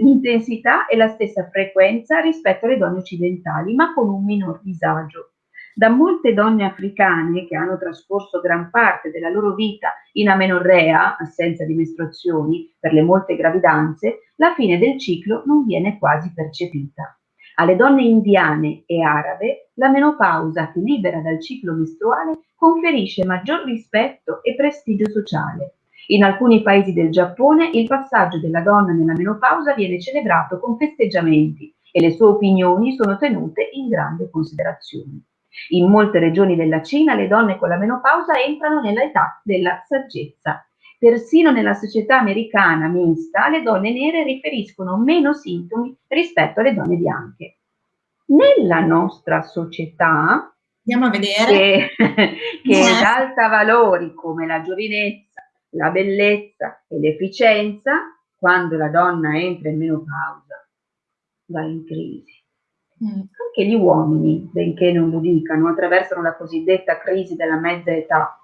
intensità e la stessa frequenza rispetto alle donne occidentali, ma con un minor disagio. Da molte donne africane che hanno trascorso gran parte della loro vita in amenorrea, assenza di mestruazioni, per le molte gravidanze, la fine del ciclo non viene quasi percepita. Alle donne indiane e arabe la menopausa che libera dal ciclo mestruale conferisce maggior rispetto e prestigio sociale. In alcuni paesi del Giappone il passaggio della donna nella menopausa viene celebrato con festeggiamenti e le sue opinioni sono tenute in grande considerazione. In molte regioni della Cina le donne con la menopausa entrano nell'età della saggezza. Persino nella società americana mista le donne nere riferiscono meno sintomi rispetto alle donne bianche. Nella nostra società, Andiamo a vedere. che, *laughs* che eh. esalta valori come la giovinezza, la bellezza e l'efficienza, quando la donna entra in menopausa, va in crisi. Mm. Anche gli uomini, benché non lo dicano, attraversano la cosiddetta crisi della mezza età.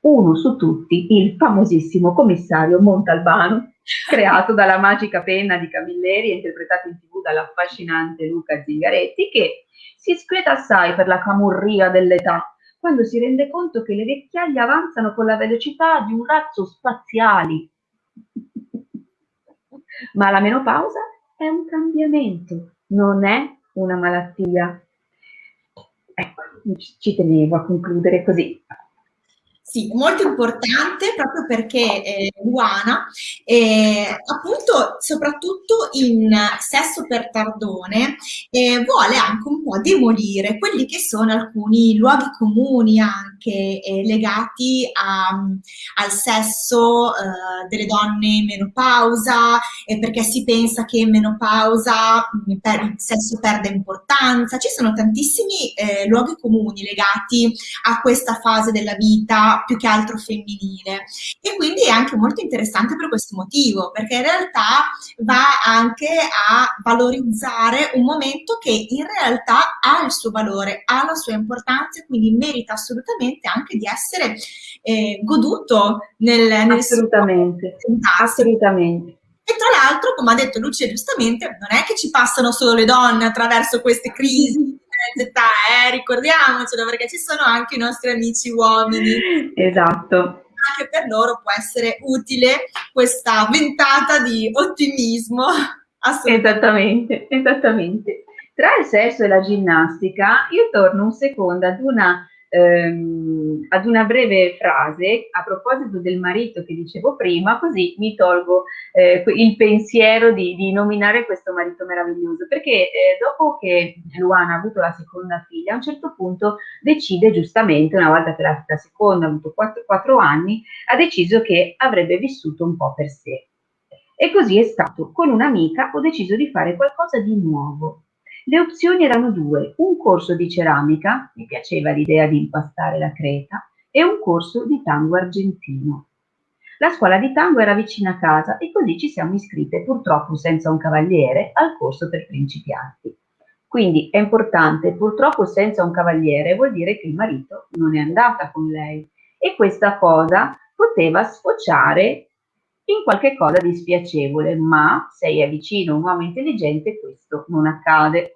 Uno su tutti, il famosissimo commissario Montalbano, *laughs* creato dalla magica penna di Camilleri e interpretato in tv dall'affascinante Luca Zingaretti, che si squieta assai per la camurria dell'età quando si rende conto che le vecchiaie avanzano con la velocità di un razzo spaziali. *laughs* Ma la menopausa è un cambiamento, non è una malattia. Ecco, ci tenevo a concludere così. Sì, molto importante proprio perché eh, Luana, eh, appunto, soprattutto in Sesso per Tardone, eh, vuole anche un po' demolire quelli che sono alcuni luoghi comuni anche eh, legati a, al sesso eh, delle donne in menopausa, perché si pensa che in menopausa mm, per, il sesso perde importanza. Ci sono tantissimi eh, luoghi comuni legati a questa fase della vita più che altro femminile. E quindi è anche molto interessante per questo motivo, perché in realtà va anche a valorizzare un momento che in realtà ha il suo valore, ha la sua importanza e quindi merita assolutamente anche di essere eh, goduto nel, nel assolutamente, assolutamente. E tra l'altro, come ha detto Lucia giustamente, non è che ci passano solo le donne attraverso queste crisi di età, eh? ricordiamocelo, perché ci sono anche i nostri amici uomini. Esatto. Anche per loro può essere utile questa ventata di ottimismo. Esattamente, esattamente. Tra il sesso e la ginnastica, io torno un secondo ad una ehm, ad una breve frase a proposito del marito che dicevo prima, così mi tolgo eh, il pensiero di, di, nominare questo marito meraviglioso, perché eh, dopo che Luana ha avuto la seconda figlia, a un certo punto decide giustamente, una volta che la, la seconda ha avuto 4, anni, ha deciso che avrebbe vissuto un po' per sé. E così è stato. Con un'amica ho deciso di fare qualcosa di nuovo. Le opzioni erano due, un corso di ceramica, mi piaceva l'idea di impastare la creta, e un corso di tango argentino. La scuola di tango era vicina a casa e così ci siamo iscritte, purtroppo senza un cavaliere, al corso per principianti. Quindi è importante, purtroppo senza un cavaliere vuol dire che il marito non è andata con lei e questa cosa poteva sfociare in qualche cosa di spiacevole, ma se è vicino un uomo intelligente questo non accade.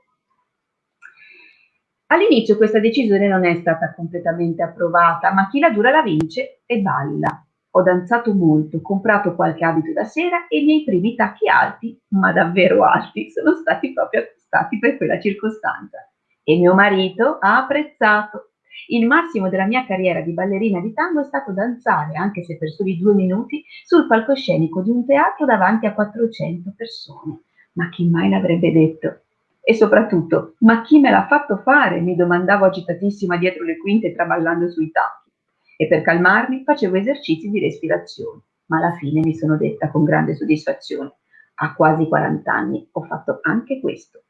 All'inizio questa decisione non è stata completamente approvata, ma chi la dura la vince e balla. Ho danzato molto, comprato qualche abito da sera e i miei primi tacchi alti, ma davvero alti, sono stati proprio acquistati per quella circostanza. E mio marito ha apprezzato. Il massimo della mia carriera di ballerina di tango è stato danzare, anche se per soli due minuti, sul palcoscenico di un teatro davanti a 400 persone. Ma chi mai l'avrebbe detto? E soprattutto, ma chi me l'ha fatto fare? mi domandavo agitatissima dietro le quinte traballando sui tacchi. E per calmarmi facevo esercizi di respirazione, ma alla fine mi sono detta con grande soddisfazione, a quasi 40 anni ho fatto anche questo.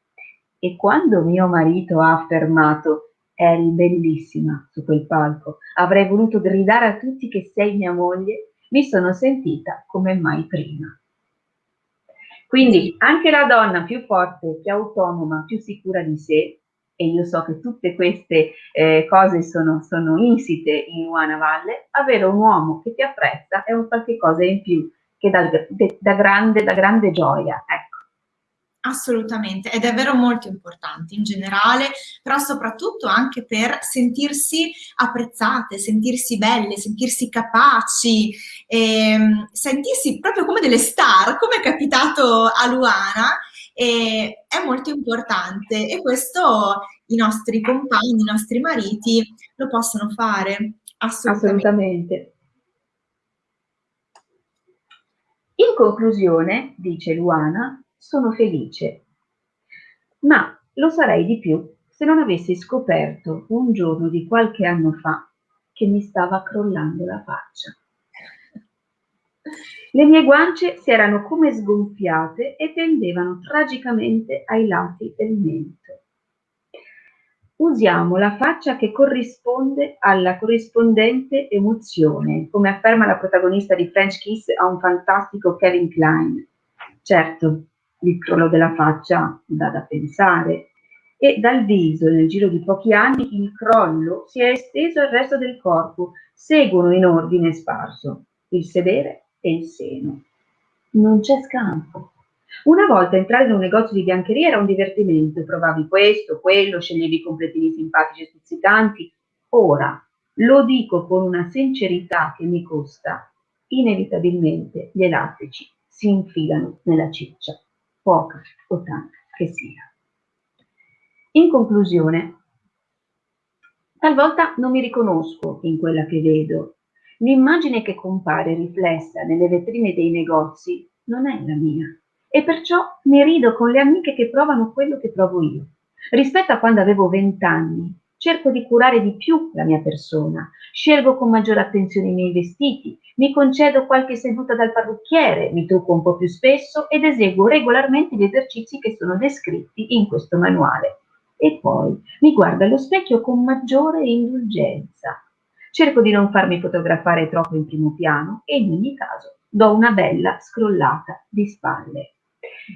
E quando mio marito ha affermato eri bellissima su quel palco, avrei voluto gridare a tutti che sei mia moglie, mi sono sentita come mai prima. Quindi anche la donna più forte, più autonoma, più sicura di sé, e io so che tutte queste eh, cose sono, sono, insite in Luana Valle, avere un uomo che ti apprezza è un qualche cosa in più che da, grande, grande gioia. Ecco. Assolutamente, ed è vero molto importante in generale, però soprattutto anche per sentirsi apprezzate, sentirsi belle, sentirsi capaci, ehm, sentirsi proprio come delle star, come è capitato a Luana, e è molto importante e questo i nostri compagni, i nostri mariti lo possono fare. Assolutamente. Assolutamente. In conclusione, dice Luana, sono felice. Ma lo sarei di più se non avessi scoperto un giorno di qualche anno fa che mi stava crollando la faccia. Le mie guance si erano come sgonfiate e pendevano tragicamente ai lati del mento. Usiamo la faccia che corrisponde alla corrispondente emozione, come afferma la protagonista di French Kiss a un fantastico Kevin Klein. Certo, il crollo della faccia dà da pensare e dal viso nel giro di pochi anni il crollo si è esteso al resto del corpo, seguono in ordine sparso il sedere e il seno. Non c'è scampo. Una volta entrare in un negozio di biancheria era un divertimento, provavi questo, quello, sceglievi completini simpatici e stuzzicanti. Ora, lo dico con una sincerità che mi costa, inevitabilmente gli elastici si infilano nella ciccia poca o tanta che sia. In conclusione, talvolta non mi riconosco in quella che vedo. L'immagine che compare riflessa nelle vetrine dei negozi non è la mia e perciò mi rido con le amiche che provano quello che provo io. Rispetto a quando avevo vent'anni, cerco di curare di più la mia persona, scelgo con maggiore attenzione i miei vestiti, mi concedo qualche seduta dal parrucchiere, mi trucco un po' più spesso ed eseguo regolarmente gli esercizi che sono descritti in questo manuale. E poi mi guardo allo specchio con maggiore indulgenza. Cerco di non farmi fotografare troppo in primo piano e in ogni caso do una bella scrollata di spalle.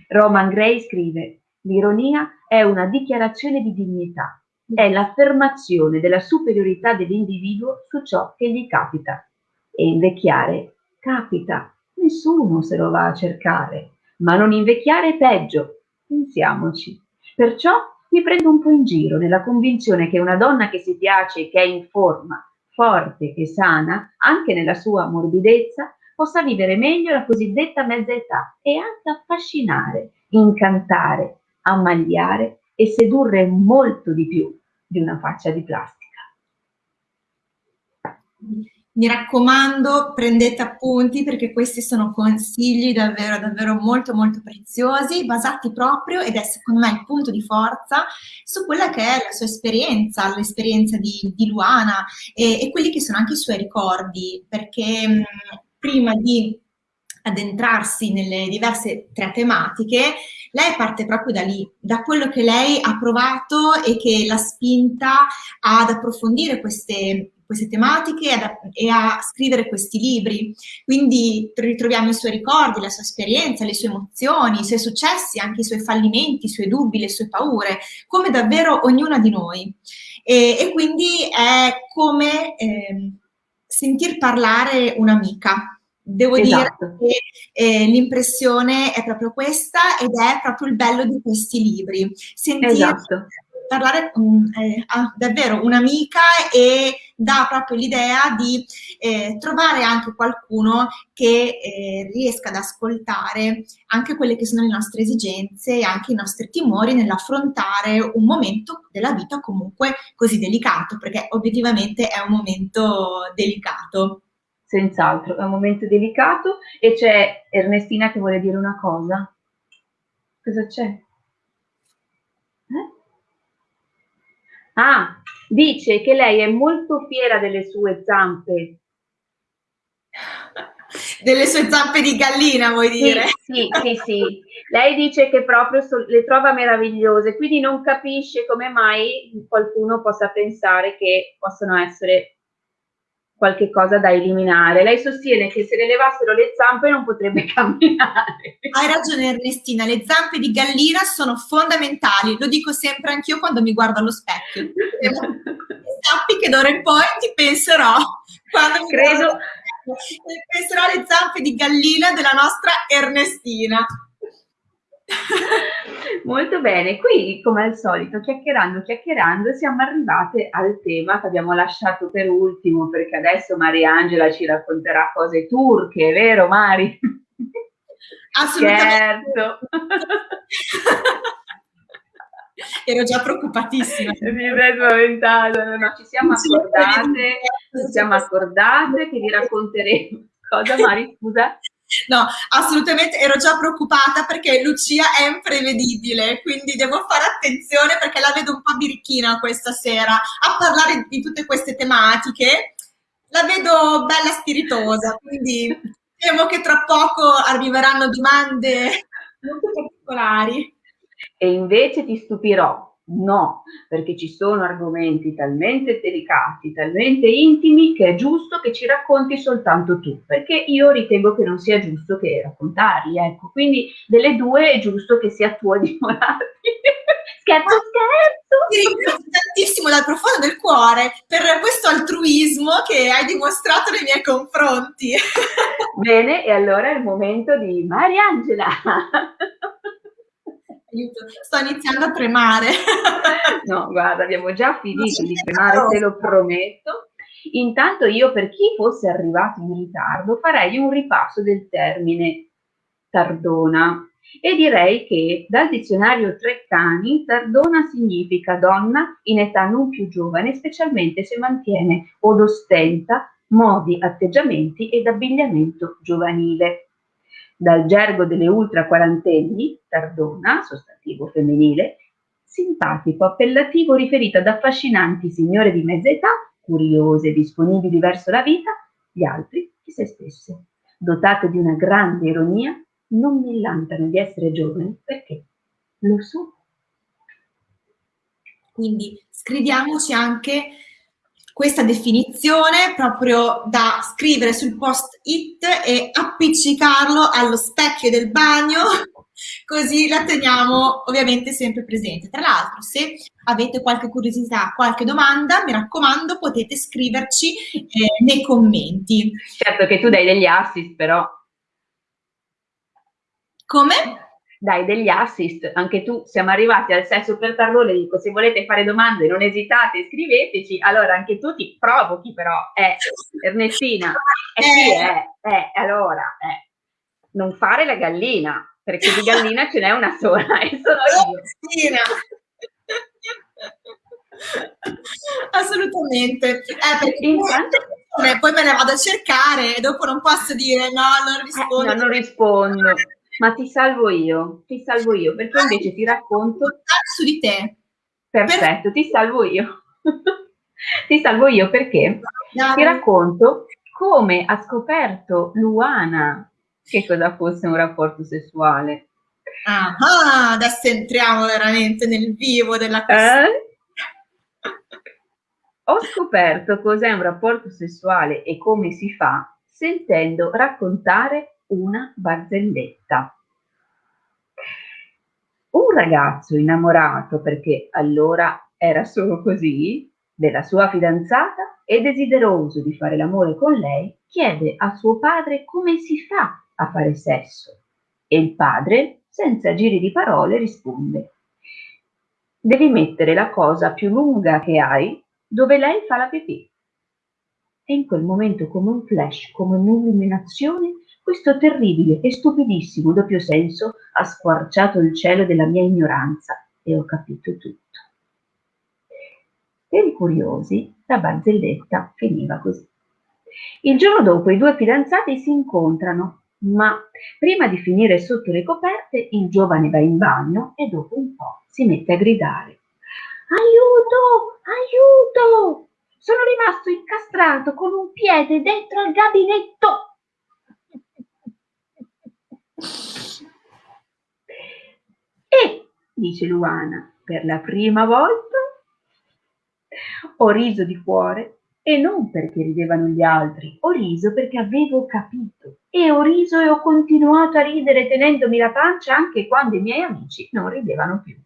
Roman Gray scrive L'ironia è una dichiarazione di dignità, è l'affermazione della superiorità dell'individuo su ciò che gli capita e invecchiare capita, nessuno se lo va a cercare. ma non invecchiare peggio. Pensiamoci. Perciò mi prendo un po' in giro nella convinzione che una donna che si piace e che è in forma, forte e sana, anche nella sua morbidezza, possa vivere meglio la cosiddetta mezza età e anche affascinare, incantare, ammagliare e sedurre molto di più di una faccia di plastica. Mi raccomando, prendete appunti perché questi sono consigli davvero, davvero molto, molto preziosi, basati proprio, ed è secondo me il punto di forza, su quella che è la sua esperienza, l'esperienza di, di Luana e, e, quelli che sono anche i suoi ricordi, perché mh, prima di addentrarsi nelle diverse tre tematiche, lei parte proprio da lì, da quello che lei ha provato e che l'ha spinta ad approfondire queste, queste tematiche e, ad, e a scrivere questi libri. Quindi ritroviamo i suoi ricordi, la sua esperienza, le sue emozioni, i suoi successi, anche i suoi fallimenti, i suoi dubbi, le sue paure, come davvero ognuna di noi. E, e quindi è come eh, sentir parlare un'amica, Devo esatto. dire che eh, l'impressione è proprio questa ed è proprio il bello di questi libri. Sentire esatto. parlare um, eh, a davvero un'amica e dà proprio l'idea di eh, trovare anche qualcuno che eh, riesca ad ascoltare anche quelle che sono le nostre esigenze e anche i nostri timori nell'affrontare un momento della vita comunque così delicato, perché obiettivamente è un momento delicato. Senz'altro, è un momento delicato e c'è Ernestina che vuole dire una cosa. Cosa c'è? Eh? Ah, dice che lei è molto fiera delle sue zampe. Delle sue zampe di gallina, vuoi dire? Sì, sì, sì. sì. Lei dice che proprio le trova meravigliose, quindi non capisce come mai qualcuno possa pensare che possono essere qualche cosa da eliminare. Lei sostiene che se le levassero le zampe non potrebbe *laughs* camminare. Hai ragione Ernestina, le zampe di gallina sono fondamentali, lo dico sempre anch'io quando mi guardo allo specchio. Sappi che d'ora in poi ti penserò quando mi Credo... penserò alle zampe di gallina della nostra Ernestina. *laughs* Molto bene, qui come al solito chiacchierando, chiacchierando siamo arrivate al tema che abbiamo lasciato per ultimo perché adesso Mariangela ci racconterà cose turche, vero Mari? *laughs* Assolutamente. Certo. *laughs* Ero già preoccupatissima. Mi sei spaventata, no, no, ci siamo accordate, ci siamo accordate che vi racconteremo. Cosa Mari, scusa? No, assolutamente ero già preoccupata perché Lucia è imprevedibile, quindi devo fare attenzione perché la vedo un po' birichina questa sera a parlare di tutte queste tematiche. La vedo bella spiritosa, quindi temo che tra poco arriveranno domande molto particolari. E invece ti stupirò, No, perché ci sono argomenti talmente delicati, talmente intimi, che è giusto che ci racconti soltanto tu, perché io ritengo che non sia giusto che raccontarli, ecco, quindi delle due è giusto che sia tu a dimorarti. *laughs* scherzo, scherzo! Ti ringrazio tantissimo dal profondo del cuore per questo altruismo che hai dimostrato nei miei confronti. Bene, e allora è il momento di Mariangela *laughs* sto iniziando a tremare. *laughs* no, guarda, abbiamo già finito di tremare, te lo prometto. Intanto io, per chi fosse arrivato in ritardo, farei un ripasso del termine tardona e direi che dal dizionario Treccani tardona significa donna in età non più giovane, specialmente se mantiene od ostenta modi, atteggiamenti ed abbigliamento giovanile dal gergo delle ultra quarantenni, tardona, sostantivo femminile, simpatico, appellativo riferito ad affascinanti signore di mezza età, curiose, disponibili verso la vita, gli altri di se stesse. Dotate di una grande ironia, non millantano di essere giovani perché lo sono. Quindi scriviamoci anche questa definizione proprio da scrivere sul post-it e appiccicarlo allo specchio del bagno, *laughs* così la teniamo ovviamente sempre presente. Tra l'altro, se avete qualche curiosità, qualche domanda, mi raccomando, potete scriverci eh, nei commenti. Certo che tu dai degli assist, però Come? Dai degli assist, anche tu siamo arrivati al sesso per tarlo, le dico se volete fare domande non esitate, scriveteci, allora anche tu ti provochi però, eh, Ernestina, eh sì, eh, eh, allora, eh, non fare la gallina, perché di gallina ce n'è una sola *laughs* e sono io. Ernestina. Assolutamente. Eh, perché Intanto... poi me ne vado a cercare e dopo non posso dire no, non rispondo. Eh, no, non rispondo. Ma ti salvo io, ti salvo io, perché invece ti racconto... Su di te. Perfetto, per... ti salvo io. *laughs* ti salvo io perché ti racconto come ha scoperto Luana che cosa fosse un rapporto sessuale. Ah, adesso entriamo veramente nel vivo della questione. Eh? *laughs* Ho scoperto cos'è un rapporto sessuale e come si fa sentendo raccontare una barzelletta. Un ragazzo innamorato, perché allora era solo così, della sua fidanzata e desideroso di fare l'amore con lei, chiede a suo padre come si fa a fare sesso. E il padre, senza giri di parole, risponde devi mettere la cosa più lunga che hai dove lei fa la pipì. E in quel momento, come un flash, come un'illuminazione, questo terribile e stupidissimo doppio senso ha squarciato il cielo della mia ignoranza e ho capito tutto. Per i curiosi, la barzelletta finiva così. Il giorno dopo i due fidanzati si incontrano, ma prima di finire sotto le coperte il giovane va in bagno e dopo un po' si mette a gridare Aiuto! Aiuto! Sono rimasto incastrato con un piede dentro al gabinetto. E, dice Luana, per la prima volta ho riso di cuore e non perché ridevano gli altri, ho riso perché avevo capito. E ho riso e ho continuato a ridere tenendomi la pancia anche quando i miei amici non ridevano più.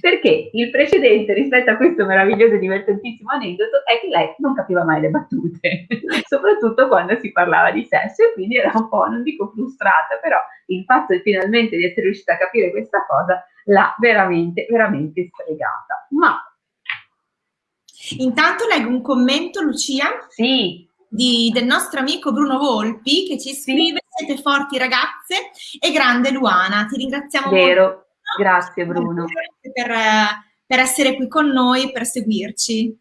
Perché il precedente rispetto a questo meraviglioso e divertentissimo aneddoto è che lei non capiva mai le battute, *laughs* soprattutto quando si parlava di sesso e quindi era un po', non dico frustrata, però il fatto di finalmente di essere riuscita a capire questa cosa l'ha veramente, veramente stregata. Ma Intanto leggo un commento, Lucia. Sì. Di, del nostro amico Bruno Volpi che ci scrive: sì. Siete forti ragazze e grande Luana. Ti ringraziamo Vero. molto. Grazie Bruno. Per, per essere qui con noi, per seguirci.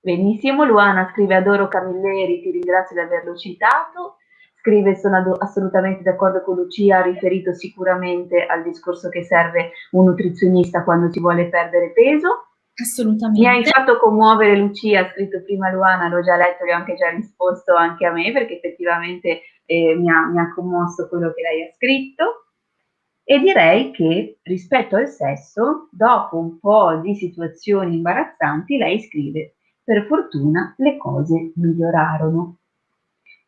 Benissimo, Luana scrive adoro Camilleri, ti ringrazio di averlo citato. Scrive sono assolutamente d'accordo con Lucia, ha riferito sicuramente al discorso che serve un nutrizionista quando si vuole perdere peso. Assolutamente. Mi hai fatto commuovere Lucia, ha scritto prima Luana, l'ho già letto, e ho anche già risposto anche a me perché effettivamente eh, mi, ha, mi ha commosso quello che lei ha scritto. E direi che rispetto al sesso, dopo un po' di situazioni imbarazzanti, lei scrive, per fortuna le cose migliorarono.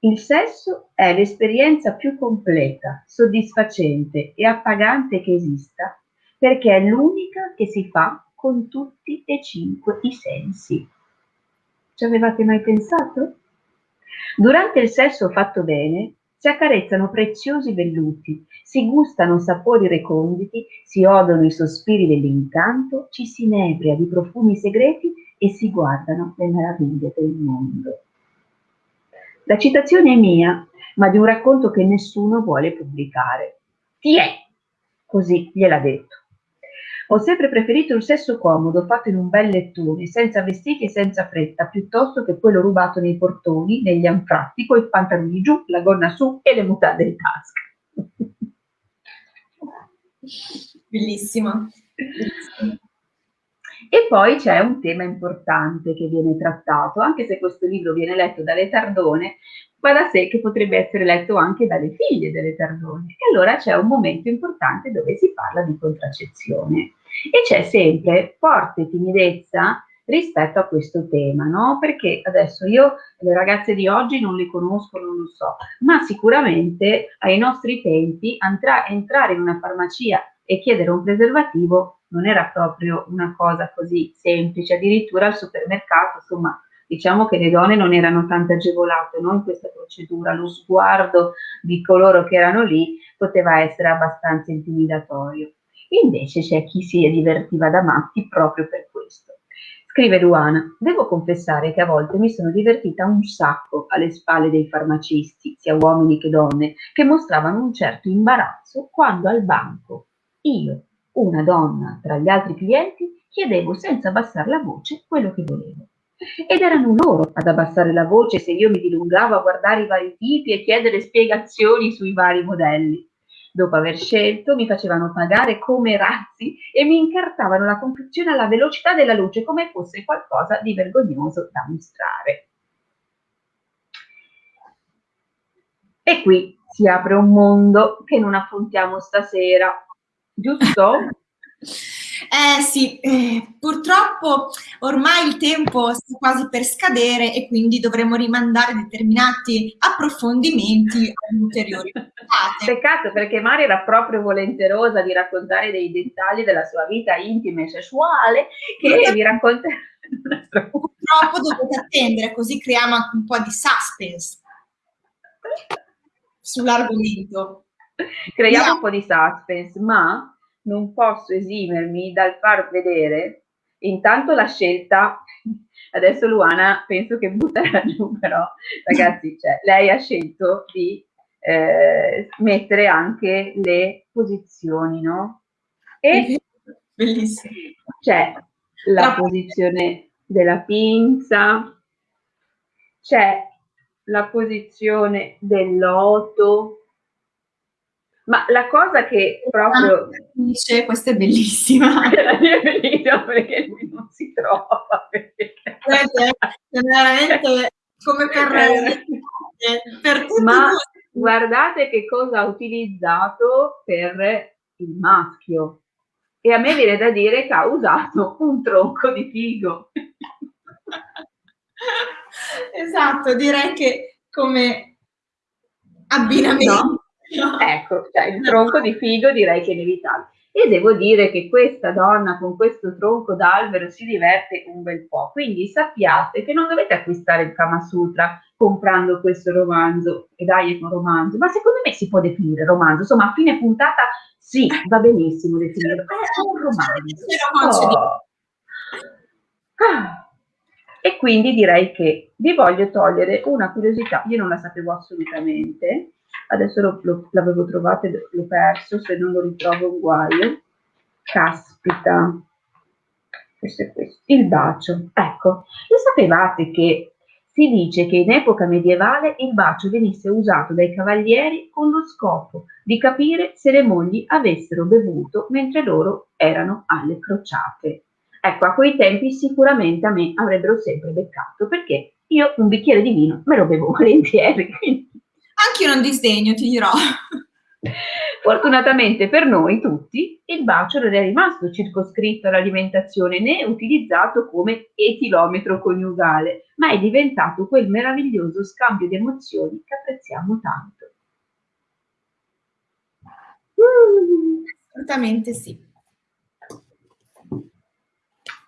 Il sesso è l'esperienza più completa, soddisfacente e appagante che esista, perché è l'unica che si fa con tutti e cinque i sensi. Ci avevate mai pensato? Durante il sesso fatto bene, si accarezzano preziosi velluti, si gustano sapori reconditi, si odono i sospiri dell'incanto, ci si inebria di profumi segreti e si guardano le meraviglie del mondo. La citazione è mia, ma di un racconto che nessuno vuole pubblicare. Chi è? Così gliel'ha detto. Ho sempre preferito il sesso comodo, fatto in un bel lettone, senza vestiti e senza fretta, piuttosto che quello rubato nei portoni, negli anfratti, coi pantaloni giù, la gonna su e le mutande in tasca. Bellissimo. E poi c'è un tema importante che viene trattato, anche se questo libro viene letto dalle Tardone, va da sé che potrebbe essere letto anche dalle figlie delle Tardone. E allora c'è un momento importante dove si parla di contraccezione e c'è sempre forte timidezza rispetto a questo tema, no? Perché adesso io le ragazze di oggi non le conosco, non lo so, ma sicuramente ai nostri tempi entrare in una farmacia e chiedere un preservativo non era proprio una cosa così semplice, addirittura al supermercato, insomma, diciamo che le donne non erano tanto agevolate no, in questa procedura, lo sguardo di coloro che erano lì poteva essere abbastanza intimidatorio. Invece c'è chi si divertiva da matti proprio per questo. Scrive Luana, devo confessare che a volte mi sono divertita un sacco alle spalle dei farmacisti, sia uomini che donne, che mostravano un certo imbarazzo quando al banco io, una donna tra gli altri clienti, chiedevo senza abbassare la voce quello che volevo. Ed erano loro ad abbassare la voce se io mi dilungavo a guardare i vari tipi e chiedere spiegazioni sui vari modelli. Dopo aver scelto, mi facevano pagare come razzi e mi incartavano la confezione alla velocità della luce come fosse qualcosa di vergognoso da mostrare. E qui si apre un mondo che non affrontiamo stasera, giusto? *laughs* Eh sì, eh, purtroppo ormai il tempo sta quasi per scadere e quindi dovremo rimandare determinati approfondimenti ad ulteriori puntate. Peccato perché Mari era proprio volenterosa di raccontare dei dettagli della sua vita intima e sessuale che vi racconterà. Purtroppo dovete attendere, così creiamo anche un po' di suspense sull'argomento. Creiamo yeah. un po' di suspense, ma non posso esimermi dal far vedere intanto la scelta, adesso Luana penso che butterà giù, però ragazzi, cioè, lei ha scelto di eh, mettere anche le posizioni, no? E *laughs* Bellissimo. c'è la posizione della pinza, c'è la posizione del loto, ma la cosa che proprio... Dice, questa è bellissima. *laughs* è bellissima perché lui non si trova. Perché... È veramente come per... Per Ma guardate che cosa ha utilizzato per il maschio. E a me viene da dire che ha usato un tronco di figo. esatto, direi che come abbinamento... No? Ecco, cioè, il tronco di figo direi che è inevitabile. E devo dire che questa donna con questo tronco d'albero si diverte un bel po', quindi sappiate che non dovete acquistare il Kama Sutra comprando questo romanzo, e dai è un romanzo, ma secondo me si può definire romanzo, insomma a fine puntata sì, va benissimo definire, è un romanzo. Oh. Ah. E quindi direi che vi voglio togliere una curiosità, io non la sapevo assolutamente, adesso lo, lo, l'avevo trovato e l'ho perso, se non lo ritrovo un guaio. Caspita, è questo, il bacio. Ecco, lo sapevate che si dice che in epoca medievale il bacio venisse usato dai cavalieri con lo scopo di capire se le mogli avessero bevuto mentre loro erano alle crociate. Ecco, a quei tempi sicuramente a me avrebbero sempre beccato, perché io un bicchiere di vino me lo bevo *laughs* volentieri, quindi anche io non disdegno, ti dirò. *laughs* Fortunatamente per noi tutti, il bacio non è rimasto circoscritto all'alimentazione né utilizzato come etilometro coniugale, ma è diventato quel meraviglioso scambio di emozioni che apprezziamo tanto. Assolutamente sì.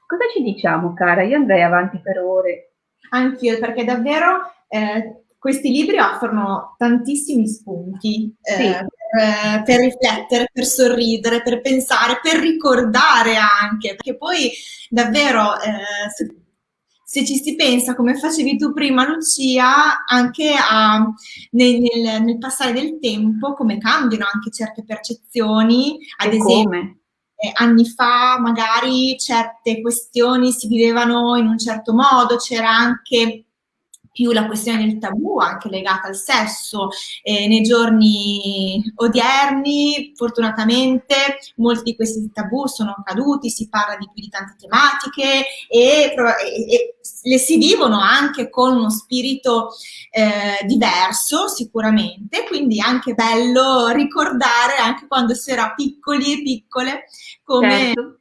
Cosa ci diciamo, cara? Io andrei avanti per ore. Anch'io, perché davvero eh, questi libri offrono tantissimi spunti eh, sì. per, per, riflettere, per sorridere, per pensare, per ricordare anche, perché poi davvero eh, se, se, ci si pensa, come facevi tu prima Lucia, anche a, nel, nel, nel, passare del tempo, come cambiano anche certe percezioni, ad e esempio. Come? Eh, anni fa magari certe questioni si vivevano in un certo modo, c'era anche più la questione del tabù anche legata al sesso. Eh, nei giorni odierni, fortunatamente, molti di questi tabù sono caduti, si parla di più di tante tematiche e, e, e le si vivono anche con uno spirito eh, diverso sicuramente, quindi anche bello ricordare anche quando si era piccoli e piccole come certo.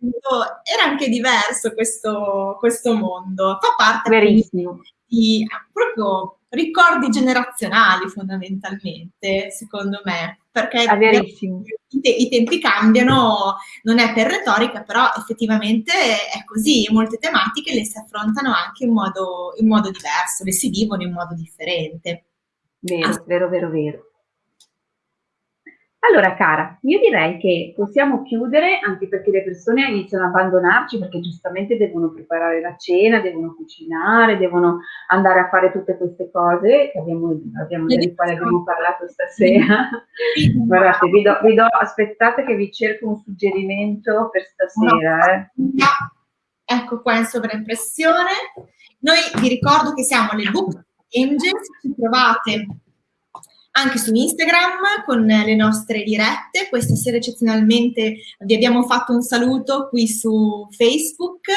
era anche diverso questo, questo mondo. Fa parte Verissimo di proprio ricordi generazionali fondamentalmente, secondo me, perché i, te i, tempi cambiano, non è per retorica, però effettivamente è così, molte tematiche le si affrontano anche in modo, in modo diverso, le si vivono in modo differente. Vero, vero, vero, vero. Allora, cara, io direi che possiamo chiudere anche perché le persone iniziano a abbandonarci perché giustamente devono preparare la cena, devono cucinare, devono andare a fare tutte queste cose che abbiamo, abbiamo delle quali abbiamo parlato stasera. *laughs* Guardate, vi do, vi do, aspettate che vi cerco un suggerimento per stasera. Eh. Ecco qua in sovraimpressione. Noi vi ricordo che siamo le Book Angels, ci trovate anche su Instagram con le nostre dirette. Questa sera eccezionalmente vi abbiamo fatto un saluto qui su Facebook.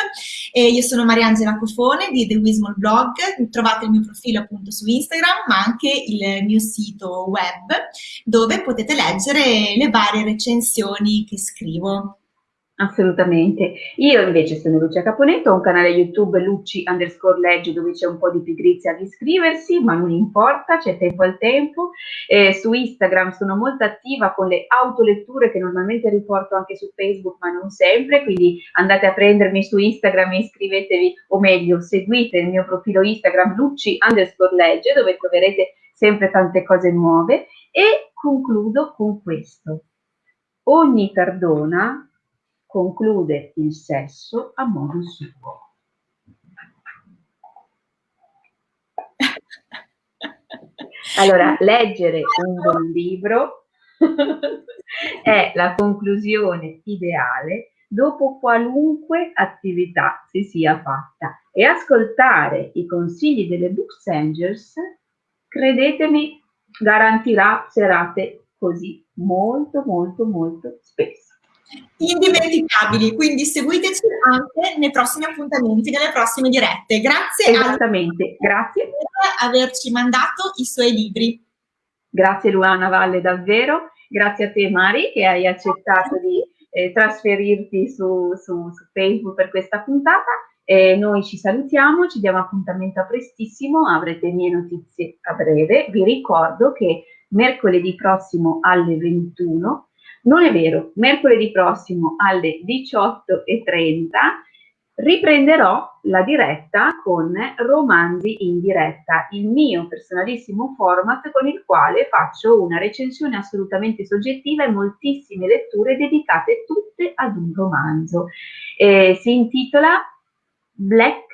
E io sono Mariangela Cofone di The Wismol Blog, trovate il mio profilo appunto su Instagram, ma anche il mio sito web dove potete leggere le varie recensioni che scrivo. Assolutamente. Io invece sono Lucia Caponetto, ho un canale YouTube Luci underscore legge dove c'è un po' di pigrizia di iscriversi, ma non importa, c'è tempo al tempo. Eh, su Instagram sono molto attiva con le autoletture che normalmente riporto anche su Facebook, ma non sempre, quindi andate a prendermi su Instagram e iscrivetevi, o meglio, seguite il mio profilo Instagram Luci underscore legge dove troverete sempre tante cose nuove e concludo con questo. Ogni perdona conclude il sesso a modo suo. Allora, leggere un buon libro *laughs* è la conclusione ideale dopo qualunque attività si sia fatta e ascoltare i consigli delle Books Angels, credetemi, garantirà serate così molto molto molto spesso indimenticabili, quindi seguiteci anche nei prossimi appuntamenti, nelle prossime dirette. Grazie Esattamente, grazie per averci mandato i suoi libri. Grazie Luana Valle davvero, grazie a te Mari che hai accettato di eh, trasferirti su, su, su, Facebook per questa puntata. Eh, noi ci salutiamo, ci diamo appuntamento a prestissimo, avrete mie notizie a breve. Vi ricordo che mercoledì prossimo alle 21 non è vero, mercoledì prossimo alle 18.30 riprenderò la diretta con Romanzi in diretta, il mio personalissimo format con il quale faccio una recensione assolutamente soggettiva e moltissime letture dedicate tutte ad un romanzo. Eh, si intitola Black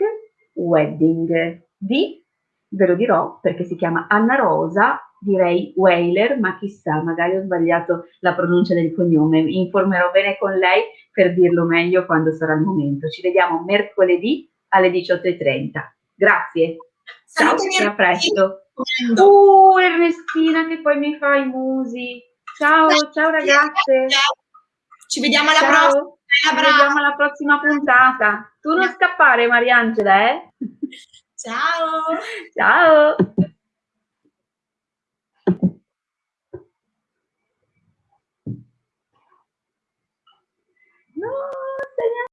Wedding di, ve lo dirò perché si chiama Anna Rosa direi Whaler, ma chissà, magari ho sbagliato la pronuncia del cognome. Mi informerò bene con lei per dirlo meglio quando sarà il momento. Ci vediamo mercoledì alle 18.30. Grazie. Ciao, e a presto. Uh, Ernestina che poi mi fa i musi. Ciao, ciao ragazze. Ci vediamo alla ciao. prossima. Ci vediamo alla prossima puntata. Tu non scappare, Mariangela, eh? Ciao. Ciao. tenía